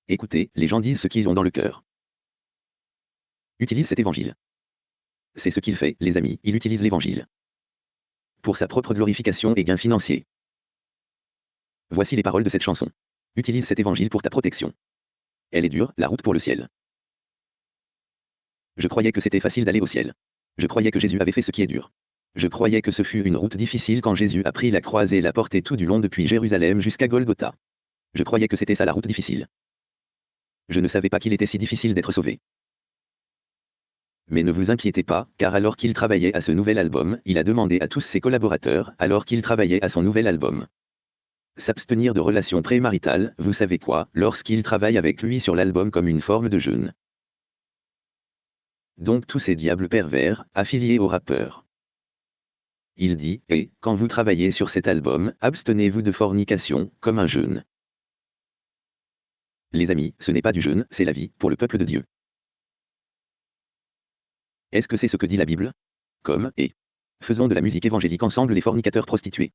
Écoutez, les gens disent ce qu'ils ont dans le cœur. Utilise cet évangile. C'est ce qu'il fait, les amis, il utilise l'évangile. Pour sa propre glorification et gain financier. Voici les paroles de cette chanson. Utilise cet évangile pour ta protection. Elle est dure, la route pour le ciel. Je croyais que c'était facile d'aller au ciel. Je croyais que Jésus avait fait ce qui est dur. Je croyais que ce fut une route difficile quand Jésus a pris la croix et l'a portée tout du long depuis Jérusalem jusqu'à Golgotha. Je croyais que c'était ça la route difficile. Je ne savais pas qu'il était si difficile d'être sauvé. Mais ne vous inquiétez pas, car alors qu'il travaillait à ce nouvel album, il a demandé à tous ses collaborateurs, alors qu'il travaillait à son nouvel album, s'abstenir de relations prémaritales, vous savez quoi, lorsqu'il travaille avec lui sur l'album comme une forme de jeûne. Donc tous ces diables pervers, affiliés aux rappeurs. Il dit, et, quand vous travaillez sur cet album, abstenez-vous de fornication, comme un jeûne. Les amis, ce n'est pas du jeûne, c'est la vie, pour le peuple de Dieu. Est-ce que c'est ce que dit la Bible? Comme, et. Faisons de la musique évangélique ensemble les fornicateurs prostitués.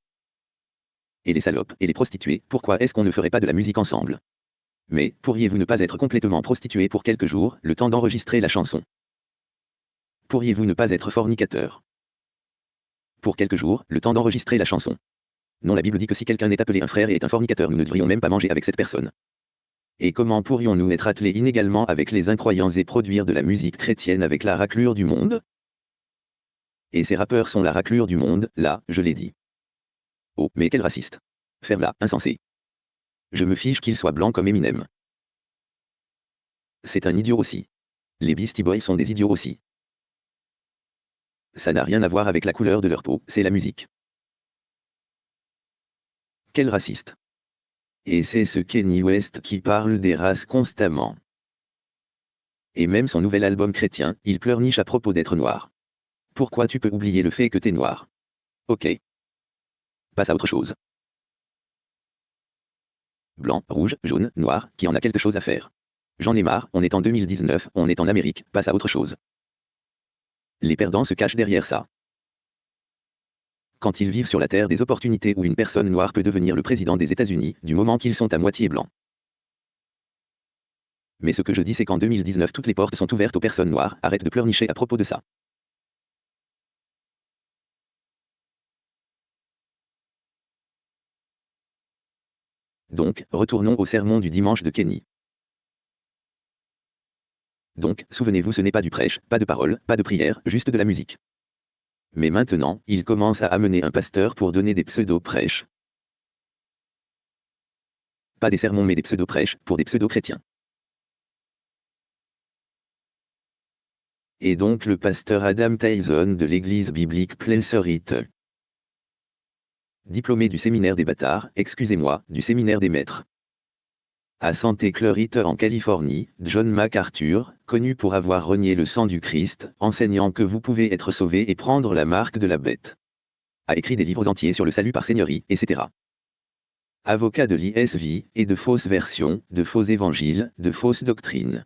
Et les salopes, et les prostituées, pourquoi est-ce qu'on ne ferait pas de la musique ensemble? Mais, pourriez-vous ne pas être complètement prostitué pour quelques jours, le temps d'enregistrer la chanson? Pourriez-vous ne pas être fornicateur? Pour quelques jours, le temps d'enregistrer la chanson. Non, la Bible dit que si quelqu'un est appelé un frère et est un fornicateur, nous ne devrions même pas manger avec cette personne. Et comment pourrions-nous être attelés inégalement avec les incroyants et produire de la musique chrétienne avec la raclure du monde? Et ces rappeurs sont la raclure du monde, là, je l'ai dit. Oh, mais quel raciste Ferme-la, insensé. Je me fiche qu'il soit blanc comme Eminem. C'est un idiot aussi. Les Beastie Boys sont des idiots aussi. Ça n'a rien à voir avec la couleur de leur peau, c'est la musique. Quel raciste. Et c'est ce Kenny West qui parle des races constamment. Et même son nouvel album chrétien, il pleurniche à propos d'être noir. Pourquoi tu peux oublier le fait que t'es noir? Ok. Passe à autre chose. Blanc, rouge, jaune, noir, qui en a quelque chose à faire. J'en ai marre, on est en 2019, on est en Amérique, passe à autre chose. Les perdants se cachent derrière ça. Quand ils vivent sur la terre des opportunités où une personne noire peut devenir le président des États-Unis, du moment qu'ils sont à moitié blancs. Mais ce que je dis c'est qu'en 2019 toutes les portes sont ouvertes aux personnes noires, arrête de pleurnicher à propos de ça. Donc, retournons au sermon du dimanche de Kenny. Donc, souvenez-vous, ce n'est pas du prêche, pas de parole, pas de prière, juste de la musique. Mais maintenant, il commence à amener un pasteur pour donner des pseudo-prêches. Pas des sermons mais des pseudo-prêches, pour des pseudo-chrétiens. Et donc le pasteur Adam Tyson de l'église biblique Pleasant Diplômé du séminaire des bâtards, excusez-moi, du séminaire des maîtres à Santa Clarita en Californie, John MacArthur, connu pour avoir renié le sang du Christ, enseignant que vous pouvez être sauvé et prendre la marque de la bête. A écrit des livres entiers sur le salut par seigneurie, etc. Avocat de l'ISV, et de fausses versions, de faux évangiles, de fausses doctrines.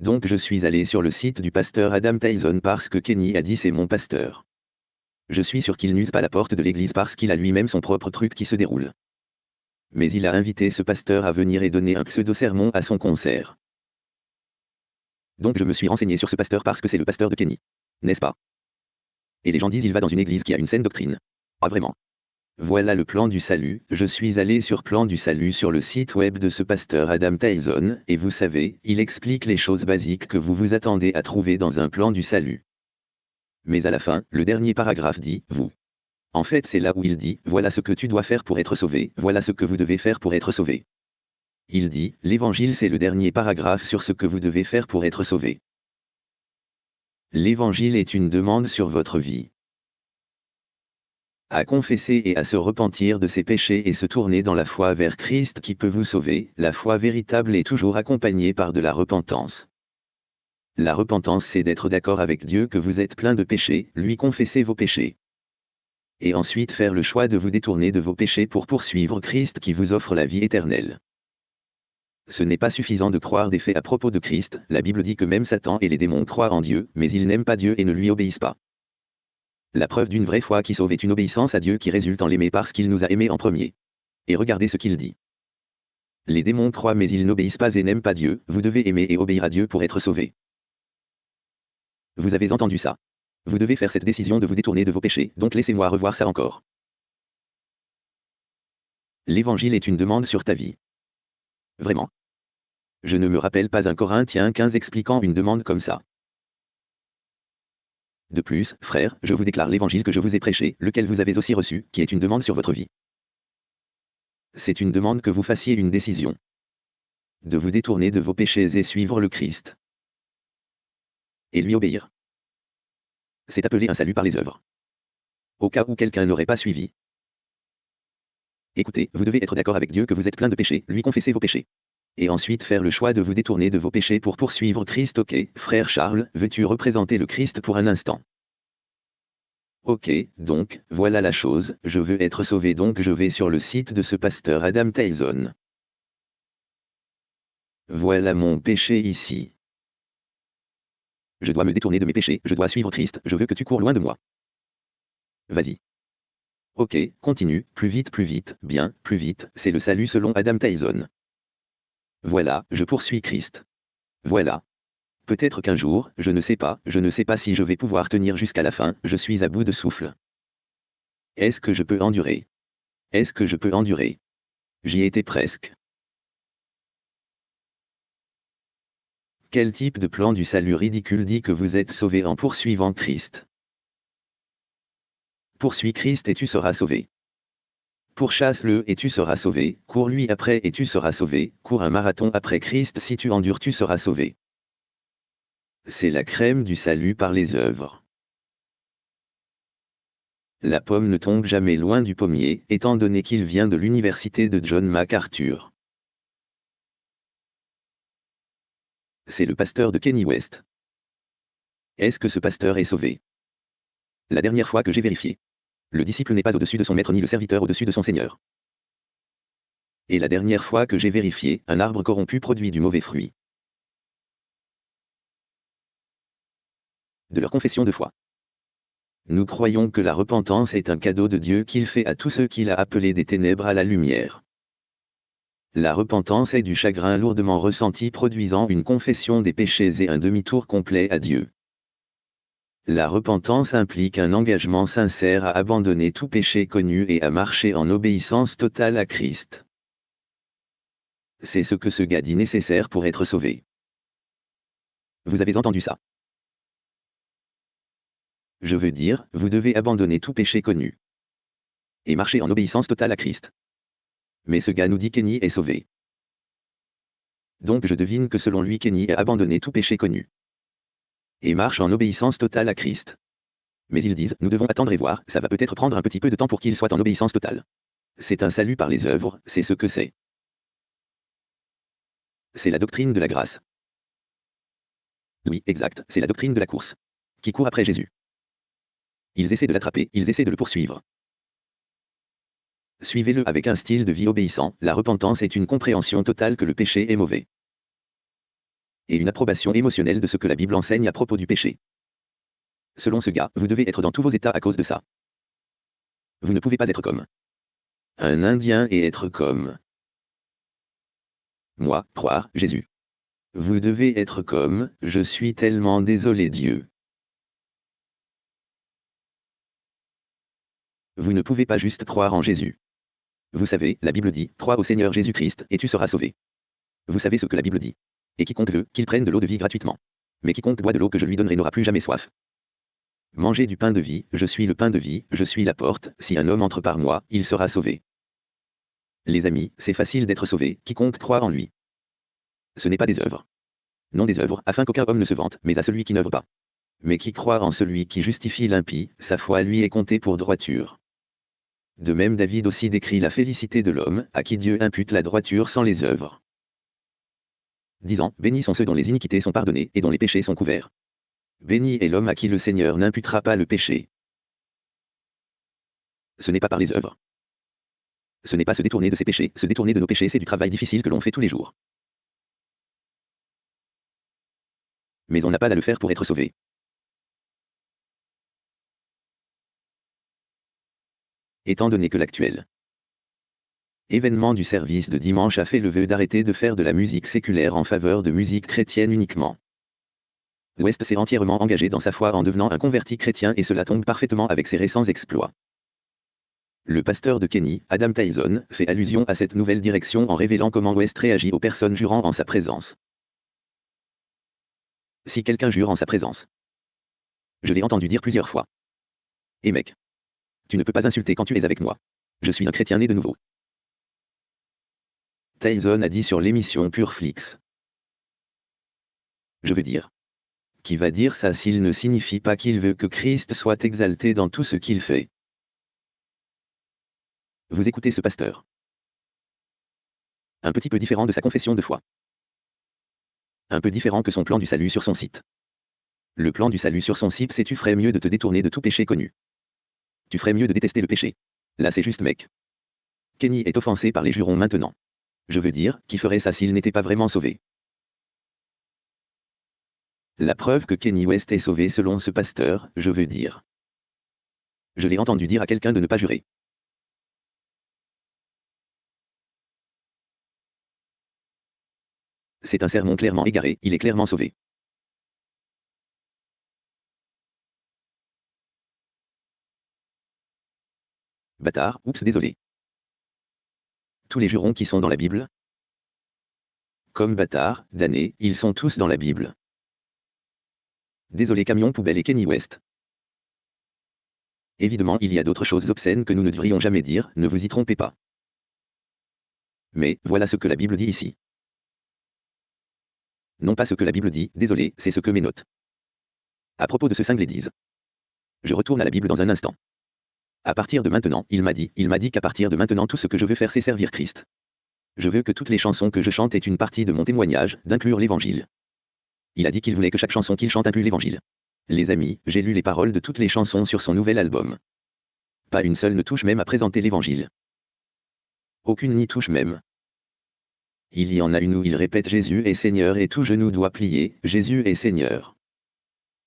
Donc je suis allé sur le site du pasteur Adam Tyson parce que Kenny a dit c'est mon pasteur. Je suis sûr qu'il n'use pas la porte de l'église parce qu'il a lui-même son propre truc qui se déroule mais il a invité ce pasteur à venir et donner un pseudo-sermon à son concert. Donc je me suis renseigné sur ce pasteur parce que c'est le pasteur de Kenny. N'est-ce pas? Et les gens disent il va dans une église qui a une saine doctrine. Ah vraiment Voilà le plan du salut, je suis allé sur plan du salut sur le site web de ce pasteur Adam Tyson, et vous savez, il explique les choses basiques que vous vous attendez à trouver dans un plan du salut. Mais à la fin, le dernier paragraphe dit, vous en fait, c'est là où il dit, voilà ce que tu dois faire pour être sauvé, voilà ce que vous devez faire pour être sauvé. Il dit, l'Évangile c'est le dernier paragraphe sur ce que vous devez faire pour être sauvé. L'Évangile est une demande sur votre vie. à confesser et à se repentir de ses péchés et se tourner dans la foi vers Christ qui peut vous sauver, la foi véritable est toujours accompagnée par de la repentance. La repentance c'est d'être d'accord avec Dieu que vous êtes plein de péchés, lui confesser vos péchés. Et ensuite faire le choix de vous détourner de vos péchés pour poursuivre Christ qui vous offre la vie éternelle. Ce n'est pas suffisant de croire des faits à propos de Christ, la Bible dit que même Satan et les démons croient en Dieu, mais ils n'aiment pas Dieu et ne lui obéissent pas. La preuve d'une vraie foi qui sauve est une obéissance à Dieu qui résulte en l'aimer parce qu'il nous a aimés en premier. Et regardez ce qu'il dit. Les démons croient mais ils n'obéissent pas et n'aiment pas Dieu, vous devez aimer et obéir à Dieu pour être sauvé. Vous avez entendu ça. Vous devez faire cette décision de vous détourner de vos péchés, donc laissez-moi revoir ça encore. L'évangile est une demande sur ta vie. Vraiment. Je ne me rappelle pas un Corinthien 15 expliquant une demande comme ça. De plus, frère, je vous déclare l'évangile que je vous ai prêché, lequel vous avez aussi reçu, qui est une demande sur votre vie. C'est une demande que vous fassiez une décision. De vous détourner de vos péchés et suivre le Christ. Et lui obéir. C'est appelé un salut par les œuvres. Au cas où quelqu'un n'aurait pas suivi. Écoutez, vous devez être d'accord avec Dieu que vous êtes plein de péchés, lui confesser vos péchés et ensuite faire le choix de vous détourner de vos péchés pour poursuivre Christ. Ok, frère Charles, veux-tu représenter le Christ pour un instant? Ok, donc, voilà la chose, je veux être sauvé donc je vais sur le site de ce pasteur Adam Tyson. Voilà mon péché ici. Je dois me détourner de mes péchés, je dois suivre Christ, je veux que tu cours loin de moi. Vas-y. Ok, continue, plus vite, plus vite, bien, plus vite, c'est le salut selon Adam Tyson. Voilà, je poursuis Christ. Voilà. Peut-être qu'un jour, je ne sais pas, je ne sais pas si je vais pouvoir tenir jusqu'à la fin, je suis à bout de souffle. Est-ce que je peux endurer? Est-ce que je peux endurer? J'y étais presque. Quel type de plan du salut ridicule dit que vous êtes sauvé en poursuivant Christ? Poursuis Christ et tu seras sauvé. Pourchasse-le et tu seras sauvé, cours-lui après et tu seras sauvé, cours un marathon après Christ si tu endures tu seras sauvé. C'est la crème du salut par les œuvres. La pomme ne tombe jamais loin du pommier, étant donné qu'il vient de l'université de John MacArthur. C'est le pasteur de Kenny West. Est-ce que ce pasteur est sauvé? La dernière fois que j'ai vérifié. Le disciple n'est pas au-dessus de son maître ni le serviteur au-dessus de son seigneur. Et la dernière fois que j'ai vérifié, un arbre corrompu produit du mauvais fruit. De leur confession de foi. Nous croyons que la repentance est un cadeau de Dieu qu'il fait à tous ceux qu'il a appelés des ténèbres à la lumière. La repentance est du chagrin lourdement ressenti produisant une confession des péchés et un demi-tour complet à Dieu. La repentance implique un engagement sincère à abandonner tout péché connu et à marcher en obéissance totale à Christ. C'est ce que ce gars dit nécessaire pour être sauvé. Vous avez entendu ça? Je veux dire, vous devez abandonner tout péché connu. Et marcher en obéissance totale à Christ. Mais ce gars nous dit Kenny est sauvé. Donc je devine que selon lui Kenny a abandonné tout péché connu et marchent en obéissance totale à Christ. Mais ils disent, nous devons attendre et voir, ça va peut-être prendre un petit peu de temps pour qu'il soit en obéissance totale. C'est un salut par les œuvres, c'est ce que c'est. C'est la doctrine de la grâce. Oui, exact, c'est la doctrine de la course. Qui court après Jésus. Ils essaient de l'attraper, ils essaient de le poursuivre. Suivez-le avec un style de vie obéissant, la repentance est une compréhension totale que le péché est mauvais et une approbation émotionnelle de ce que la Bible enseigne à propos du péché. Selon ce gars, vous devez être dans tous vos états à cause de ça. Vous ne pouvez pas être comme un Indien et être comme moi, croire Jésus. Vous devez être comme, je suis tellement désolé Dieu. Vous ne pouvez pas juste croire en Jésus. Vous savez, la Bible dit, crois au Seigneur Jésus-Christ, et tu seras sauvé. Vous savez ce que la Bible dit et quiconque veut, qu'il prenne de l'eau de vie gratuitement. Mais quiconque boit de l'eau que je lui donnerai n'aura plus jamais soif. Mangez du pain de vie, je suis le pain de vie, je suis la porte, si un homme entre par moi, il sera sauvé. Les amis, c'est facile d'être sauvé, quiconque croit en lui. Ce n'est pas des œuvres. Non des œuvres, afin qu'aucun homme ne se vante, mais à celui qui n'œuvre pas. Mais qui croit en celui qui justifie l'impie, sa foi lui est comptée pour droiture. De même David aussi décrit la félicité de l'homme, à qui Dieu impute la droiture sans les œuvres. Disant, Bénis sont ceux dont les iniquités sont pardonnées et dont les péchés sont couverts. Béni est l'homme à qui le Seigneur n'imputera pas le péché. Ce n'est pas par les œuvres. Ce n'est pas se détourner de ses péchés, se détourner de nos péchés, c'est du travail difficile que l'on fait tous les jours. Mais on n'a pas à le faire pour être sauvé. Étant donné que l'actuel événement du service de dimanche a fait le vœu d'arrêter de faire de la musique séculaire en faveur de musique chrétienne uniquement. West s'est entièrement engagé dans sa foi en devenant un converti chrétien et cela tombe parfaitement avec ses récents exploits. Le pasteur de Kenny, Adam Tyson, fait allusion à cette nouvelle direction en révélant comment West réagit aux personnes jurant en sa présence. Si quelqu'un jure en sa présence. Je l'ai entendu dire plusieurs fois. Et mec. Tu ne peux pas insulter quand tu es avec moi. Je suis un chrétien né de nouveau. Tyson a dit sur l'émission Pureflix. Je veux dire. Qui va dire ça s'il ne signifie pas qu'il veut que Christ soit exalté dans tout ce qu'il fait Vous écoutez ce pasteur. Un petit peu différent de sa confession de foi. Un peu différent que son plan du salut sur son site. Le plan du salut sur son site c'est tu ferais mieux de te détourner de tout péché connu. Tu ferais mieux de détester le péché. Là c'est juste mec. Kenny est offensé par les jurons maintenant. Je veux dire, qui ferait ça s'il n'était pas vraiment sauvé? La preuve que Kenny West est sauvé selon ce pasteur, je veux dire. Je l'ai entendu dire à quelqu'un de ne pas jurer. C'est un sermon clairement égaré, il est clairement sauvé. Bâtard, oups désolé. Tous les jurons qui sont dans la Bible? Comme bâtard, damné, ils sont tous dans la Bible. Désolé camion poubelle et Kenny West. Évidemment il y a d'autres choses obscènes que nous ne devrions jamais dire, ne vous y trompez pas. Mais, voilà ce que la Bible dit ici. Non pas ce que la Bible dit, désolé, c'est ce que mes notes. À propos de ce cinglé disent. Je retourne à la Bible dans un instant. À partir de maintenant, il m'a dit, il m'a dit qu'à partir de maintenant tout ce que je veux faire c'est servir Christ. Je veux que toutes les chansons que je chante aient une partie de mon témoignage, d'inclure l'évangile. Il a dit qu'il voulait que chaque chanson qu'il chante inclue l'évangile. Les amis, j'ai lu les paroles de toutes les chansons sur son nouvel album. Pas une seule ne touche même à présenter l'évangile. Aucune n'y touche même. Il y en a une où il répète Jésus est Seigneur et tout genou doit plier, Jésus est Seigneur.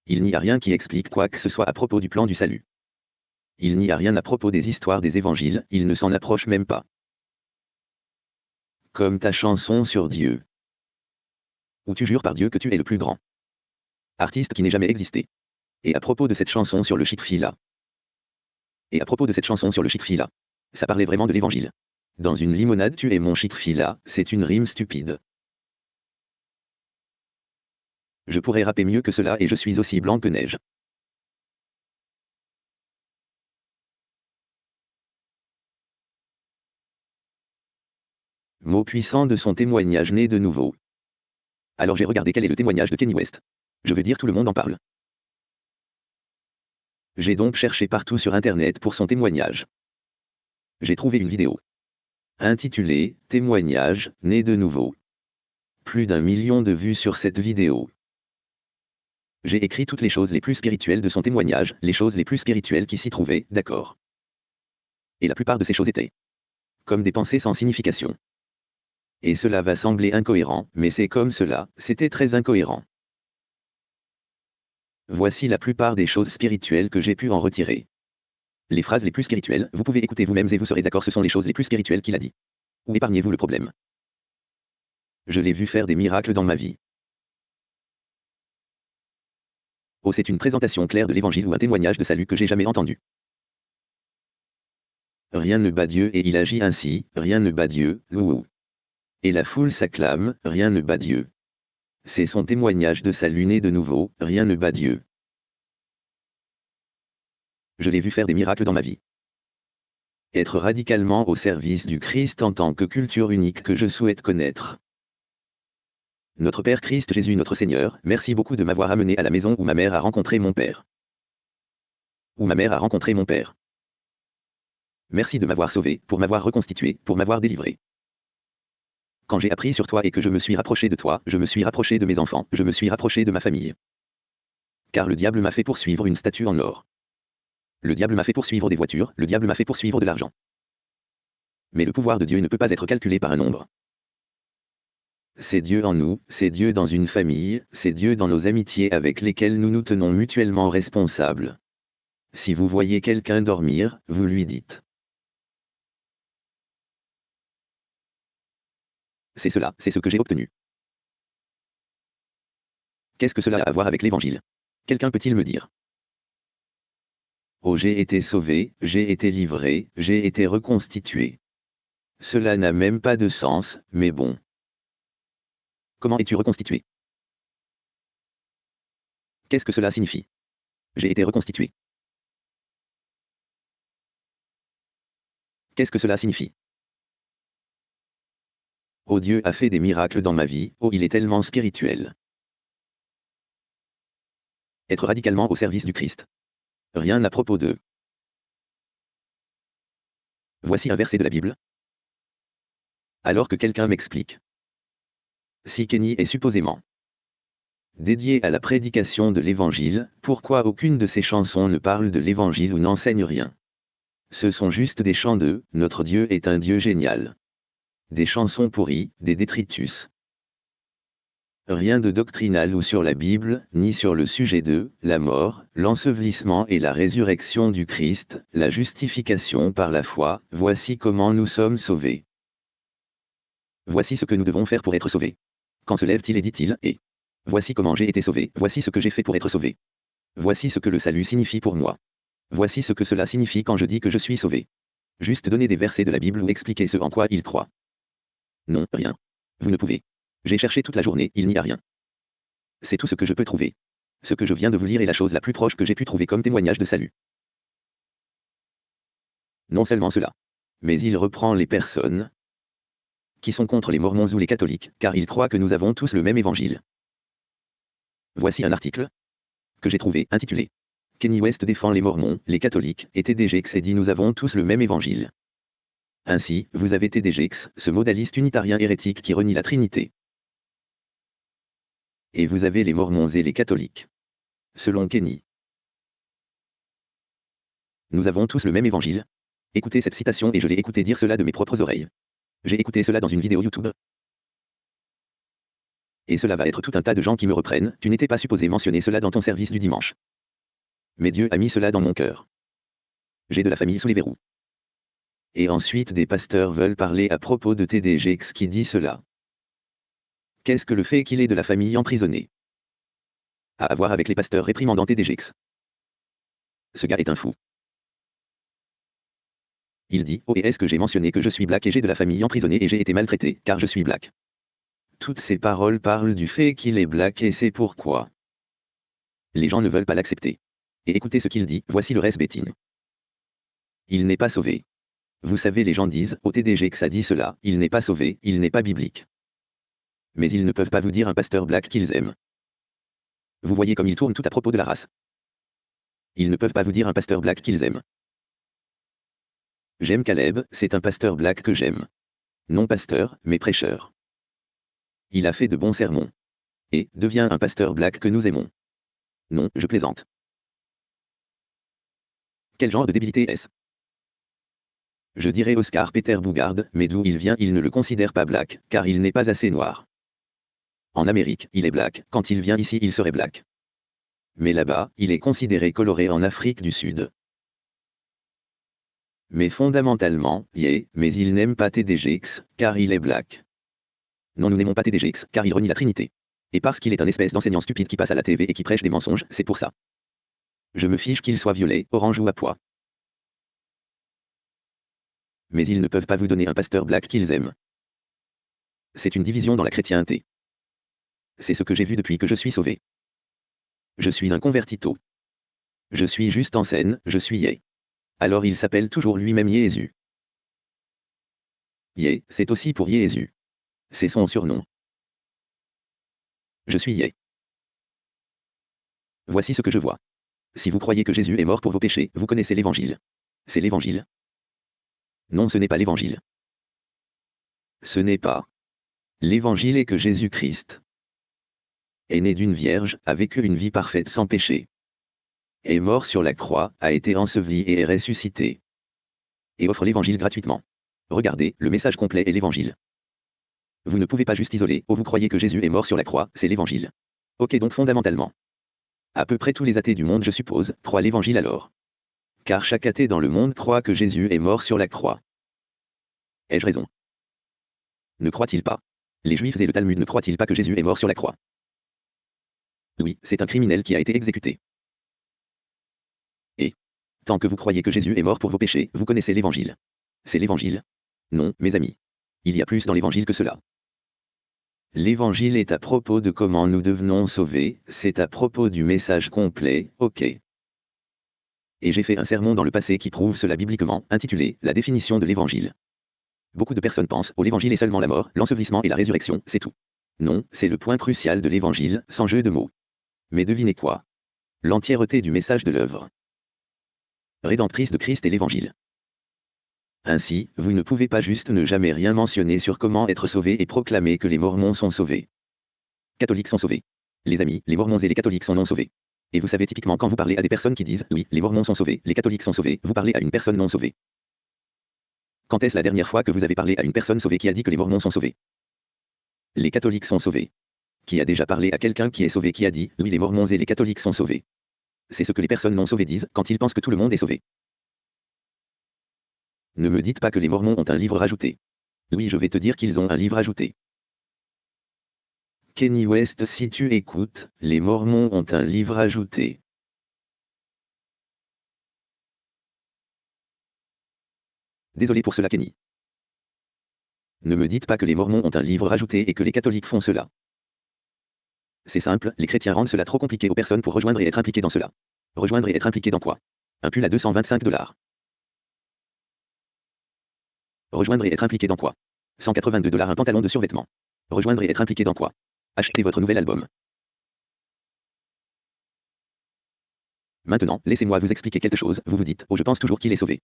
Il n'y a rien qui explique quoi que ce soit à propos du plan du salut. Il n'y a rien à propos des histoires des évangiles, il ne s'en approche même pas. Comme ta chanson sur Dieu. Où tu jures par Dieu que tu es le plus grand. Artiste qui n'ait jamais existé. Et à propos de cette chanson sur le chic-fila. Et à propos de cette chanson sur le chic-fila. Ça parlait vraiment de l'évangile. Dans une limonade tu es mon chic-fila, c'est une rime stupide. Je pourrais rapper mieux que cela et je suis aussi blanc que neige. Mot puissant de son témoignage né de nouveau. Alors j'ai regardé quel est le témoignage de Kenny West. Je veux dire tout le monde en parle. J'ai donc cherché partout sur Internet pour son témoignage. J'ai trouvé une vidéo intitulé Témoignage, né de nouveau. Plus d'un million de vues sur cette vidéo. J'ai écrit toutes les choses les plus spirituelles de son témoignage, les choses les plus spirituelles qui s'y trouvaient, d'accord. Et la plupart de ces choses étaient comme des pensées sans signification. Et cela va sembler incohérent, mais c'est comme cela, c'était très incohérent. Voici la plupart des choses spirituelles que j'ai pu en retirer. Les phrases les plus spirituelles, vous pouvez écouter vous-mêmes et vous serez d'accord, ce sont les choses les plus spirituelles qu'il a dit. Ou épargnez-vous le problème? Je l'ai vu faire des miracles dans ma vie. Oh, c'est une présentation claire de l'évangile ou un témoignage de salut que j'ai jamais entendu. Rien ne bat Dieu et il agit ainsi, rien ne bat Dieu, louou. Et la foule s'acclame, rien ne bat Dieu. C'est son témoignage de salut né de nouveau, rien ne bat Dieu je l'ai vu faire des miracles dans ma vie. Être radicalement au service du Christ en tant que culture unique que je souhaite connaître. Notre Père Christ Jésus notre Seigneur, merci beaucoup de m'avoir amené à la maison où ma mère a rencontré mon Père. Où ma mère a rencontré mon Père. Merci de m'avoir sauvé, pour m'avoir reconstitué, pour m'avoir délivré. Quand j'ai appris sur toi et que je me suis rapproché de toi, je me suis rapproché de mes enfants, je me suis rapproché de ma famille. Car le diable m'a fait poursuivre une statue en or. Le diable m'a fait poursuivre des voitures, le diable m'a fait poursuivre de l'argent. Mais le pouvoir de Dieu ne peut pas être calculé par un nombre. C'est Dieu en nous, c'est Dieu dans une famille, c'est Dieu dans nos amitiés avec lesquelles nous nous tenons mutuellement responsables. Si vous voyez quelqu'un dormir, vous lui dites. C'est cela, c'est ce que j'ai obtenu. Qu'est-ce que cela a à voir avec l'Évangile? Quelqu'un peut-il me dire? Oh j'ai été sauvé, j'ai été livré, j'ai été reconstitué. Cela n'a même pas de sens, mais bon. Comment es-tu reconstitué? Qu'est-ce que cela signifie? J'ai été reconstitué. Qu'est-ce que cela signifie? Oh Dieu a fait des miracles dans ma vie, oh il est tellement spirituel. Être radicalement au service du Christ. Rien à propos d'eux. Voici un verset de la Bible. Alors que quelqu'un m'explique. Si Kenny est supposément dédié à la prédication de l'Évangile, pourquoi aucune de ses chansons ne parle de l'Évangile ou n'enseigne rien? Ce sont juste des chants de « Notre Dieu est un Dieu génial » des chansons pourries, des détritus. Rien de doctrinal ou sur la Bible, ni sur le sujet de la mort, l'ensevelissement et la résurrection du Christ, la justification par la foi, voici comment nous sommes sauvés. Voici ce que nous devons faire pour être sauvés. Quand se lève-t-il et dit-il, et Voici comment j'ai été sauvé, voici ce que j'ai fait pour être sauvé. Voici ce que le salut signifie pour moi. Voici ce que cela signifie quand je dis que je suis sauvé. Juste donner des versets de la Bible ou expliquer ce en quoi il croit. Non, rien. Vous ne pouvez. J'ai cherché toute la journée, il n'y a rien. C'est tout ce que je peux trouver. Ce que je viens de vous lire est la chose la plus proche que j'ai pu trouver comme témoignage de salut. Non seulement cela. Mais il reprend les personnes qui sont contre les mormons ou les catholiques, car il croit que nous avons tous le même évangile. Voici un article que j'ai trouvé, intitulé Kenny West défend les mormons, les catholiques, et TDG dit nous avons tous le même évangile. Ainsi, vous avez TDGX, ce modaliste unitarien hérétique qui renie la Trinité. Et vous avez les Mormons et les catholiques. Selon Kenny. Nous avons tous le même évangile. Écoutez cette citation et je l'ai écouté dire cela de mes propres oreilles. J'ai écouté cela dans une vidéo YouTube. Et cela va être tout un tas de gens qui me reprennent, tu n'étais pas supposé mentionner cela dans ton service du dimanche. Mais Dieu a mis cela dans mon cœur. J'ai de la famille sous les verrous. Et ensuite des pasteurs veulent parler à propos de TDGX qui dit cela. Qu'est-ce que le fait qu'il ait de la famille emprisonnée? À avoir avec les pasteurs réprimandant TDGX. Ce gars est un fou. Il dit, oh et est-ce que j'ai mentionné que je suis black et j'ai de la famille emprisonnée et j'ai été maltraité, car je suis black? Toutes ces paroles parlent du fait qu'il est black et c'est pourquoi. Les gens ne veulent pas l'accepter. Et écoutez ce qu'il dit, voici le reste bétine. Il n'est pas sauvé. Vous savez les gens disent, au TDG que ça dit cela, il n'est pas sauvé, il n'est pas biblique. Mais ils ne peuvent pas vous dire un pasteur black qu'ils aiment. Vous voyez comme ils tournent tout à propos de la race. Ils ne peuvent pas vous dire un pasteur black qu'ils aiment. J'aime Caleb, c'est un pasteur black que j'aime. Non pasteur, mais prêcheur. Il a fait de bons sermons. Et, devient un pasteur black que nous aimons. Non, je plaisante. Quel genre de débilité est-ce? Je dirais Oscar Peter Bougard, mais d'où il vient il ne le considère pas black, car il n'est pas assez noir. En Amérique, il est black, quand il vient ici il serait black. Mais là-bas, il est considéré coloré en Afrique du Sud. Mais fondamentalement, yeah, mais il n'aime pas TDGX, car il est black. Non nous n'aimons pas TDGX, car il renie la Trinité. Et parce qu'il est un espèce d'enseignant stupide qui passe à la TV et qui prêche des mensonges, c'est pour ça. Je me fiche qu'il soit violet, orange ou à pois mais ils ne peuvent pas vous donner un pasteur black qu'ils aiment. C'est une division dans la chrétienté. C'est ce que j'ai vu depuis que je suis sauvé. Je suis un convertito. Je suis juste en scène, je suis Yé. Alors il s'appelle toujours lui-même Jésus. Yé, c'est aussi pour Jésus. C'est son surnom. Je suis Yé. Voici ce que je vois. Si vous croyez que Jésus est mort pour vos péchés, vous connaissez l'Évangile. C'est l'Évangile. Non, ce n'est pas l'évangile. Ce n'est pas. L'évangile est que Jésus-Christ est né d'une vierge, a vécu une vie parfaite sans péché. Est mort sur la croix, a été enseveli et est ressuscité. Et offre l'évangile gratuitement. Regardez, le message complet est l'évangile. Vous ne pouvez pas juste isoler, ou vous croyez que Jésus est mort sur la croix, c'est l'évangile. Ok donc fondamentalement. À peu près tous les athées du monde, je suppose, croient l'évangile alors. Car chaque athée dans le monde croit que Jésus est mort sur la croix. Ai-je raison? Ne croit-il pas? Les Juifs et le Talmud ne croient-ils pas que Jésus est mort sur la croix? Oui, c'est un criminel qui a été exécuté. Et Tant que vous croyez que Jésus est mort pour vos péchés, vous connaissez l'évangile. C'est l'évangile? Non, mes amis. Il y a plus dans l'évangile que cela. L'évangile est à propos de comment nous devenons sauvés, c'est à propos du message complet, ok. Et j'ai fait un sermon dans le passé qui prouve cela bibliquement, intitulé La définition de l'évangile. Beaucoup de personnes pensent, oh l'évangile est seulement la mort, l'ensevelissement et la résurrection, c'est tout. Non, c'est le point crucial de l'évangile, sans jeu de mots. Mais devinez quoi? L'entièreté du message de l'œuvre rédemptrice de Christ et l'évangile. Ainsi, vous ne pouvez pas juste ne jamais rien mentionner sur comment être sauvé et proclamer que les Mormons sont sauvés. Catholiques sont sauvés. Les amis, les Mormons et les catholiques sont non sauvés. Et vous savez typiquement quand vous parlez à des personnes qui disent oui, les Mormons sont sauvés, les catholiques sont sauvés, vous parlez à une personne non sauvée. Quand est-ce la dernière fois que vous avez parlé à une personne sauvée qui a dit que les Mormons sont sauvés? Les catholiques sont sauvés. Qui a déjà parlé à quelqu'un qui est sauvé qui a dit oui, les Mormons et les catholiques sont sauvés? C'est ce que les personnes non sauvées disent quand ils pensent que tout le monde est sauvé. Ne me dites pas que les Mormons ont un livre rajouté. Oui, je vais te dire qu'ils ont un livre ajouté. Kenny West, si tu écoutes, les Mormons ont un livre ajouté. Désolé pour cela, Kenny. Ne me dites pas que les Mormons ont un livre rajouté et que les catholiques font cela. C'est simple, les chrétiens rendent cela trop compliqué aux personnes pour rejoindre et être impliqués dans cela. Rejoindre et être impliqué dans quoi? Un pull à 225 dollars. Rejoindre et être impliqué dans quoi? 182 dollars un pantalon de survêtement. Rejoindre et être impliqué dans quoi? Achetez votre nouvel album. Maintenant, laissez-moi vous expliquer quelque chose, vous vous dites, oh je pense toujours qu'il est sauvé.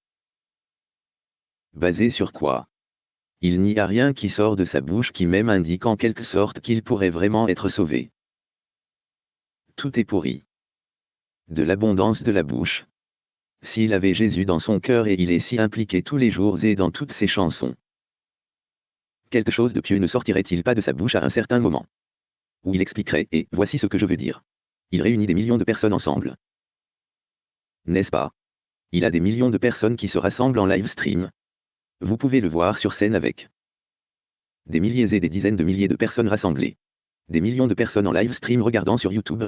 Basé sur quoi? Il n'y a rien qui sort de sa bouche qui même indique en quelque sorte qu'il pourrait vraiment être sauvé. Tout est pourri. De l'abondance de la bouche, s'il avait Jésus dans son cœur et il est si impliqué tous les jours et dans toutes ses chansons. Quelque chose de pieux ne sortirait-il pas de sa bouche à un certain moment? Où il expliquerait, et voici ce que je veux dire. Il réunit des millions de personnes ensemble. N'est-ce pas? Il a des millions de personnes qui se rassemblent en live stream. Vous pouvez le voir sur scène avec des milliers et des dizaines de milliers de personnes rassemblées. Des millions de personnes en live stream regardant sur YouTube.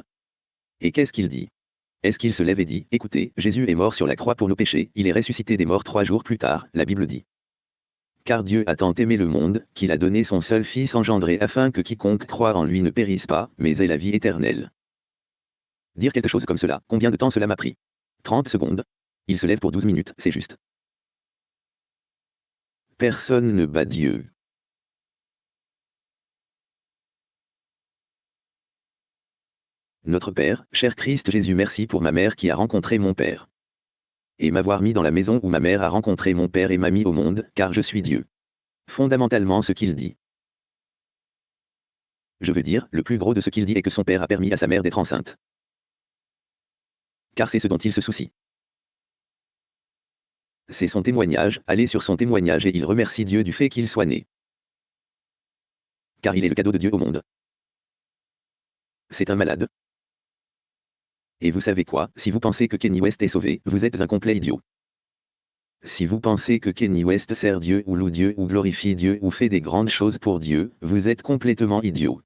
Et qu'est-ce qu'il dit? Est-ce qu'il se lève et dit, écoutez, Jésus est mort sur la croix pour nos péchés, il est ressuscité des morts trois jours plus tard, la Bible dit. Car Dieu a tant aimé le monde, qu'il a donné son seul Fils engendré afin que quiconque croit en lui ne périsse pas, mais ait la vie éternelle. Dire quelque chose comme cela, combien de temps cela m'a pris? 30 secondes? Il se lève pour 12 minutes, c'est juste. Personne ne bat Dieu. Notre Père, cher Christ Jésus merci pour ma mère qui a rencontré mon Père. Et m'avoir mis dans la maison où ma mère a rencontré mon Père et m'a mis au monde, car je suis Dieu. Fondamentalement ce qu'il dit. Je veux dire, le plus gros de ce qu'il dit est que son Père a permis à sa mère d'être enceinte. Car c'est ce dont il se soucie. C'est son témoignage, allez sur son témoignage et il remercie Dieu du fait qu'il soit né. Car il est le cadeau de Dieu au monde. C'est un malade, et vous savez quoi, si vous pensez que Kenny West est sauvé, vous êtes un complet idiot. Si vous pensez que Kenny West sert Dieu ou loue Dieu ou glorifie Dieu ou fait des grandes choses pour Dieu, vous êtes complètement idiot.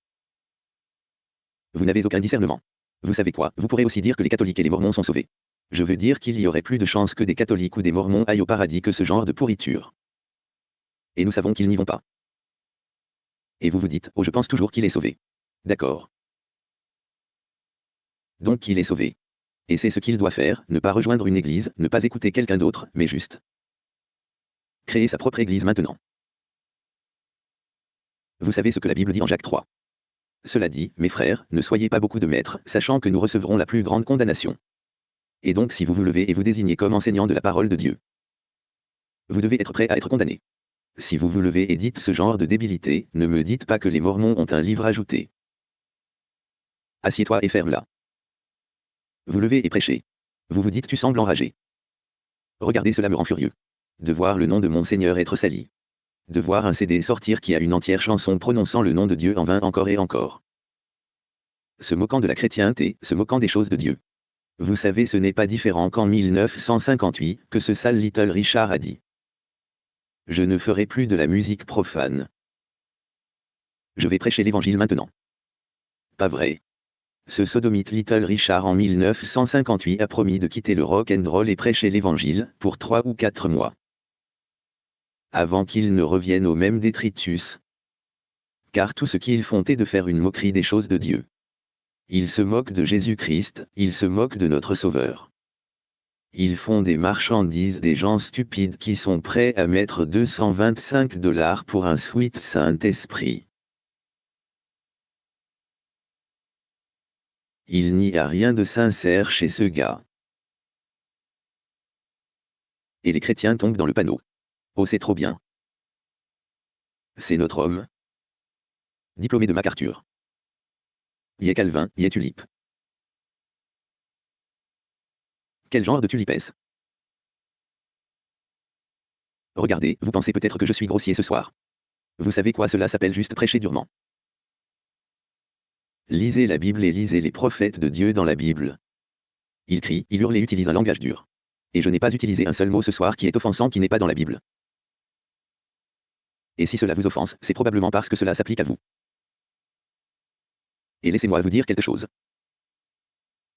Vous n'avez aucun discernement. Vous savez quoi, vous pourrez aussi dire que les catholiques et les mormons sont sauvés. Je veux dire qu'il y aurait plus de chances que des catholiques ou des mormons aillent au paradis que ce genre de pourriture. Et nous savons qu'ils n'y vont pas. Et vous vous dites, oh je pense toujours qu'il est sauvé. D'accord. Donc il est sauvé. Et c'est ce qu'il doit faire, ne pas rejoindre une église, ne pas écouter quelqu'un d'autre, mais juste créer sa propre église maintenant. Vous savez ce que la Bible dit en Jacques 3. Cela dit, mes frères, ne soyez pas beaucoup de maîtres, sachant que nous recevrons la plus grande condamnation. Et donc si vous vous levez et vous désignez comme enseignant de la parole de Dieu, Vous devez être prêt à être condamné. Si vous vous levez et dites ce genre de débilité, ne me dites pas que les Mormons ont un livre ajouté. Assieds-toi et ferme-la. Vous levez et prêchez. Vous vous dites tu sembles enragé. Regardez cela me rend furieux. De voir le nom de mon Seigneur être sali. De voir un CD sortir qui a une entière chanson prononçant le nom de Dieu en vain encore et encore. Se moquant de la chrétienté, se moquant des choses de Dieu. Vous savez ce n'est pas différent qu'en 1958 que ce sale Little Richard a dit. Je ne ferai plus de la musique profane. Je vais prêcher l'évangile maintenant. Pas vrai. Ce sodomite Little Richard en 1958 a promis de quitter le rock and roll et prêcher l'évangile pour trois ou quatre mois. Avant qu'il ne revienne au même détritus. Car tout ce qu'ils font est de faire une moquerie des choses de Dieu. Ils se moquent de Jésus-Christ, ils se moquent de notre Sauveur. Ils font des marchandises des gens stupides qui sont prêts à mettre 225 dollars pour un sweet Saint-Esprit. Il n'y a rien de sincère chez ce gars. Et les chrétiens tombent dans le panneau. Oh c'est trop bien. C'est notre homme. Diplômé de MacArthur y est Calvin, y est tulipe. Quel genre de tulipe est-ce? Regardez, vous pensez peut-être que je suis grossier ce soir. Vous savez quoi cela s'appelle juste prêcher durement. Lisez la Bible et lisez les prophètes de Dieu dans la Bible. Il crie, il hurle et utilise un langage dur. Et je n'ai pas utilisé un seul mot ce soir qui est offensant qui n'est pas dans la Bible. Et si cela vous offense, c'est probablement parce que cela s'applique à vous. Et laissez-moi vous dire quelque chose.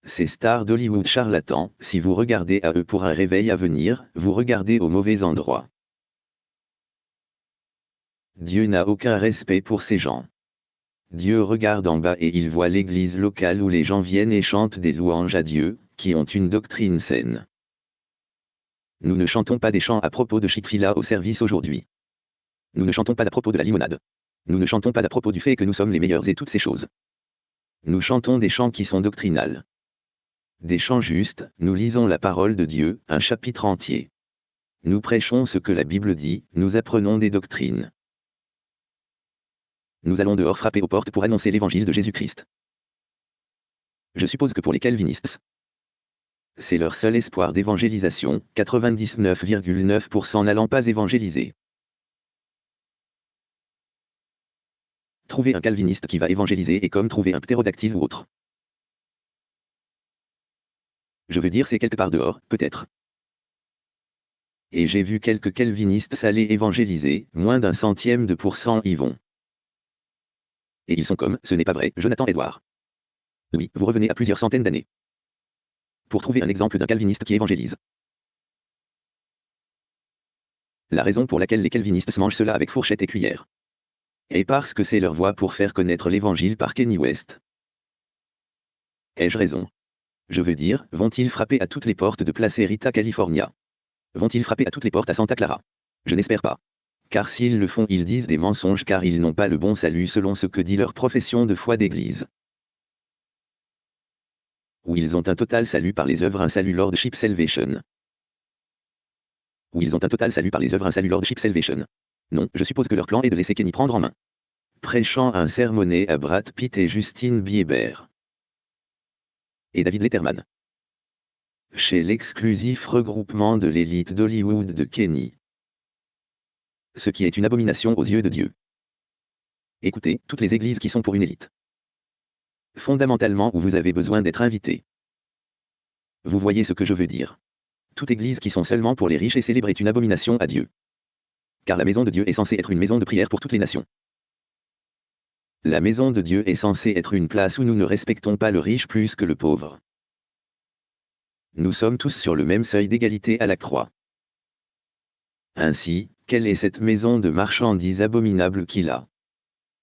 Ces stars d'Hollywood charlatans, si vous regardez à eux pour un réveil à venir, vous regardez au mauvais endroit. Dieu n'a aucun respect pour ces gens. Dieu regarde en bas et il voit l'église locale où les gens viennent et chantent des louanges à Dieu, qui ont une doctrine saine. Nous ne chantons pas des chants à propos de Chick-fil-A au service aujourd'hui. Nous ne chantons pas à propos de la limonade. Nous ne chantons pas à propos du fait que nous sommes les meilleurs et toutes ces choses. Nous chantons des chants qui sont doctrinales. Des chants justes, nous lisons la parole de Dieu, un chapitre entier. Nous prêchons ce que la Bible dit, nous apprenons des doctrines. Nous allons dehors frapper aux portes pour annoncer l'évangile de Jésus-Christ. Je suppose que pour les calvinistes, c'est leur seul espoir d'évangélisation, 99,9% n'allant pas évangéliser. Trouver un calviniste qui va évangéliser est comme trouver un ptérodactyle ou autre. Je veux dire c'est quelque part dehors, peut-être. Et j'ai vu quelques calvinistes s'aller évangéliser, moins d'un centième de pourcent y vont. Et ils sont comme, ce n'est pas vrai, Jonathan Edouard. Oui, vous revenez à plusieurs centaines d'années. Pour trouver un exemple d'un calviniste qui évangélise. La raison pour laquelle les calvinistes se mangent cela avec fourchette et cuillère et parce que c'est leur voie pour faire connaître l'évangile par Kenny West. Ai-je raison? Je veux dire, vont-ils frapper à toutes les portes de Place Rita, California? Vont-ils frapper à toutes les portes à Santa Clara? Je n'espère pas. Car s'ils le font, ils disent des mensonges car ils n'ont pas le bon salut selon ce que dit leur profession de foi d'église. Ou ils ont un total salut par les œuvres, un salut Lordship Salvation. Ou ils ont un total salut par les œuvres, un salut Lordship Salvation. Non, je suppose que leur plan est de laisser Kenny prendre en main. Prêchant un sermonné à Brad Pitt et Justine Bieber. Et David Letterman. Chez l'exclusif regroupement de l'élite d'Hollywood de Kenny. Ce qui est une abomination aux yeux de Dieu. Écoutez, toutes les églises qui sont pour une élite. Fondamentalement où vous avez besoin d'être invité. Vous voyez ce que je veux dire. Toute église qui sont seulement pour les riches et célèbres est une abomination à Dieu car la maison de Dieu est censée être une maison de prière pour toutes les nations. La maison de Dieu est censée être une place où nous ne respectons pas le riche plus que le pauvre. Nous sommes tous sur le même seuil d'égalité à la croix. Ainsi, quelle est cette maison de marchandises abominable qu'il a?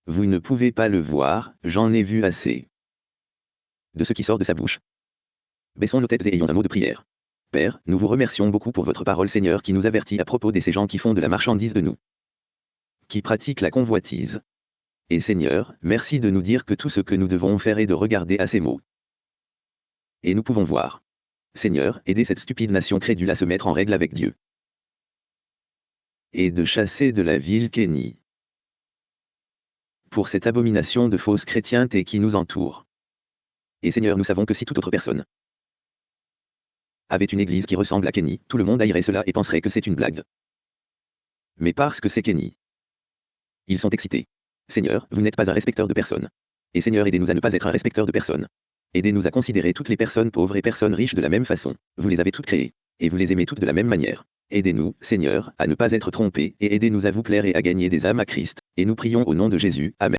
Vous ne pouvez pas le voir, j'en ai vu assez. De ce qui sort de sa bouche. Baissons nos têtes et ayons un mot de prière. Père, nous vous remercions beaucoup pour votre parole Seigneur qui nous avertit à propos de ces gens qui font de la marchandise de nous. Qui pratiquent la convoitise. Et Seigneur, merci de nous dire que tout ce que nous devons faire est de regarder à ces mots. Et nous pouvons voir. Seigneur, aidez cette stupide nation crédule à se mettre en règle avec Dieu. Et de chasser de la ville Kenny. Pour cette abomination de fausses chrétienté qui nous entoure. Et Seigneur, nous savons que si toute autre personne avait une église qui ressemble à Kenny, tout le monde haïrait cela et penserait que c'est une blague. Mais parce que c'est Kenny. Ils sont excités. Seigneur, vous n'êtes pas un respecteur de personne. Et Seigneur, aidez-nous à ne pas être un respecteur de personne. Aidez-nous à considérer toutes les personnes pauvres et personnes riches de la même façon. Vous les avez toutes créées. Et vous les aimez toutes de la même manière. Aidez-nous, Seigneur, à ne pas être trompés, et aidez-nous à vous plaire et à gagner des âmes à Christ. Et nous prions au nom de Jésus. Amen.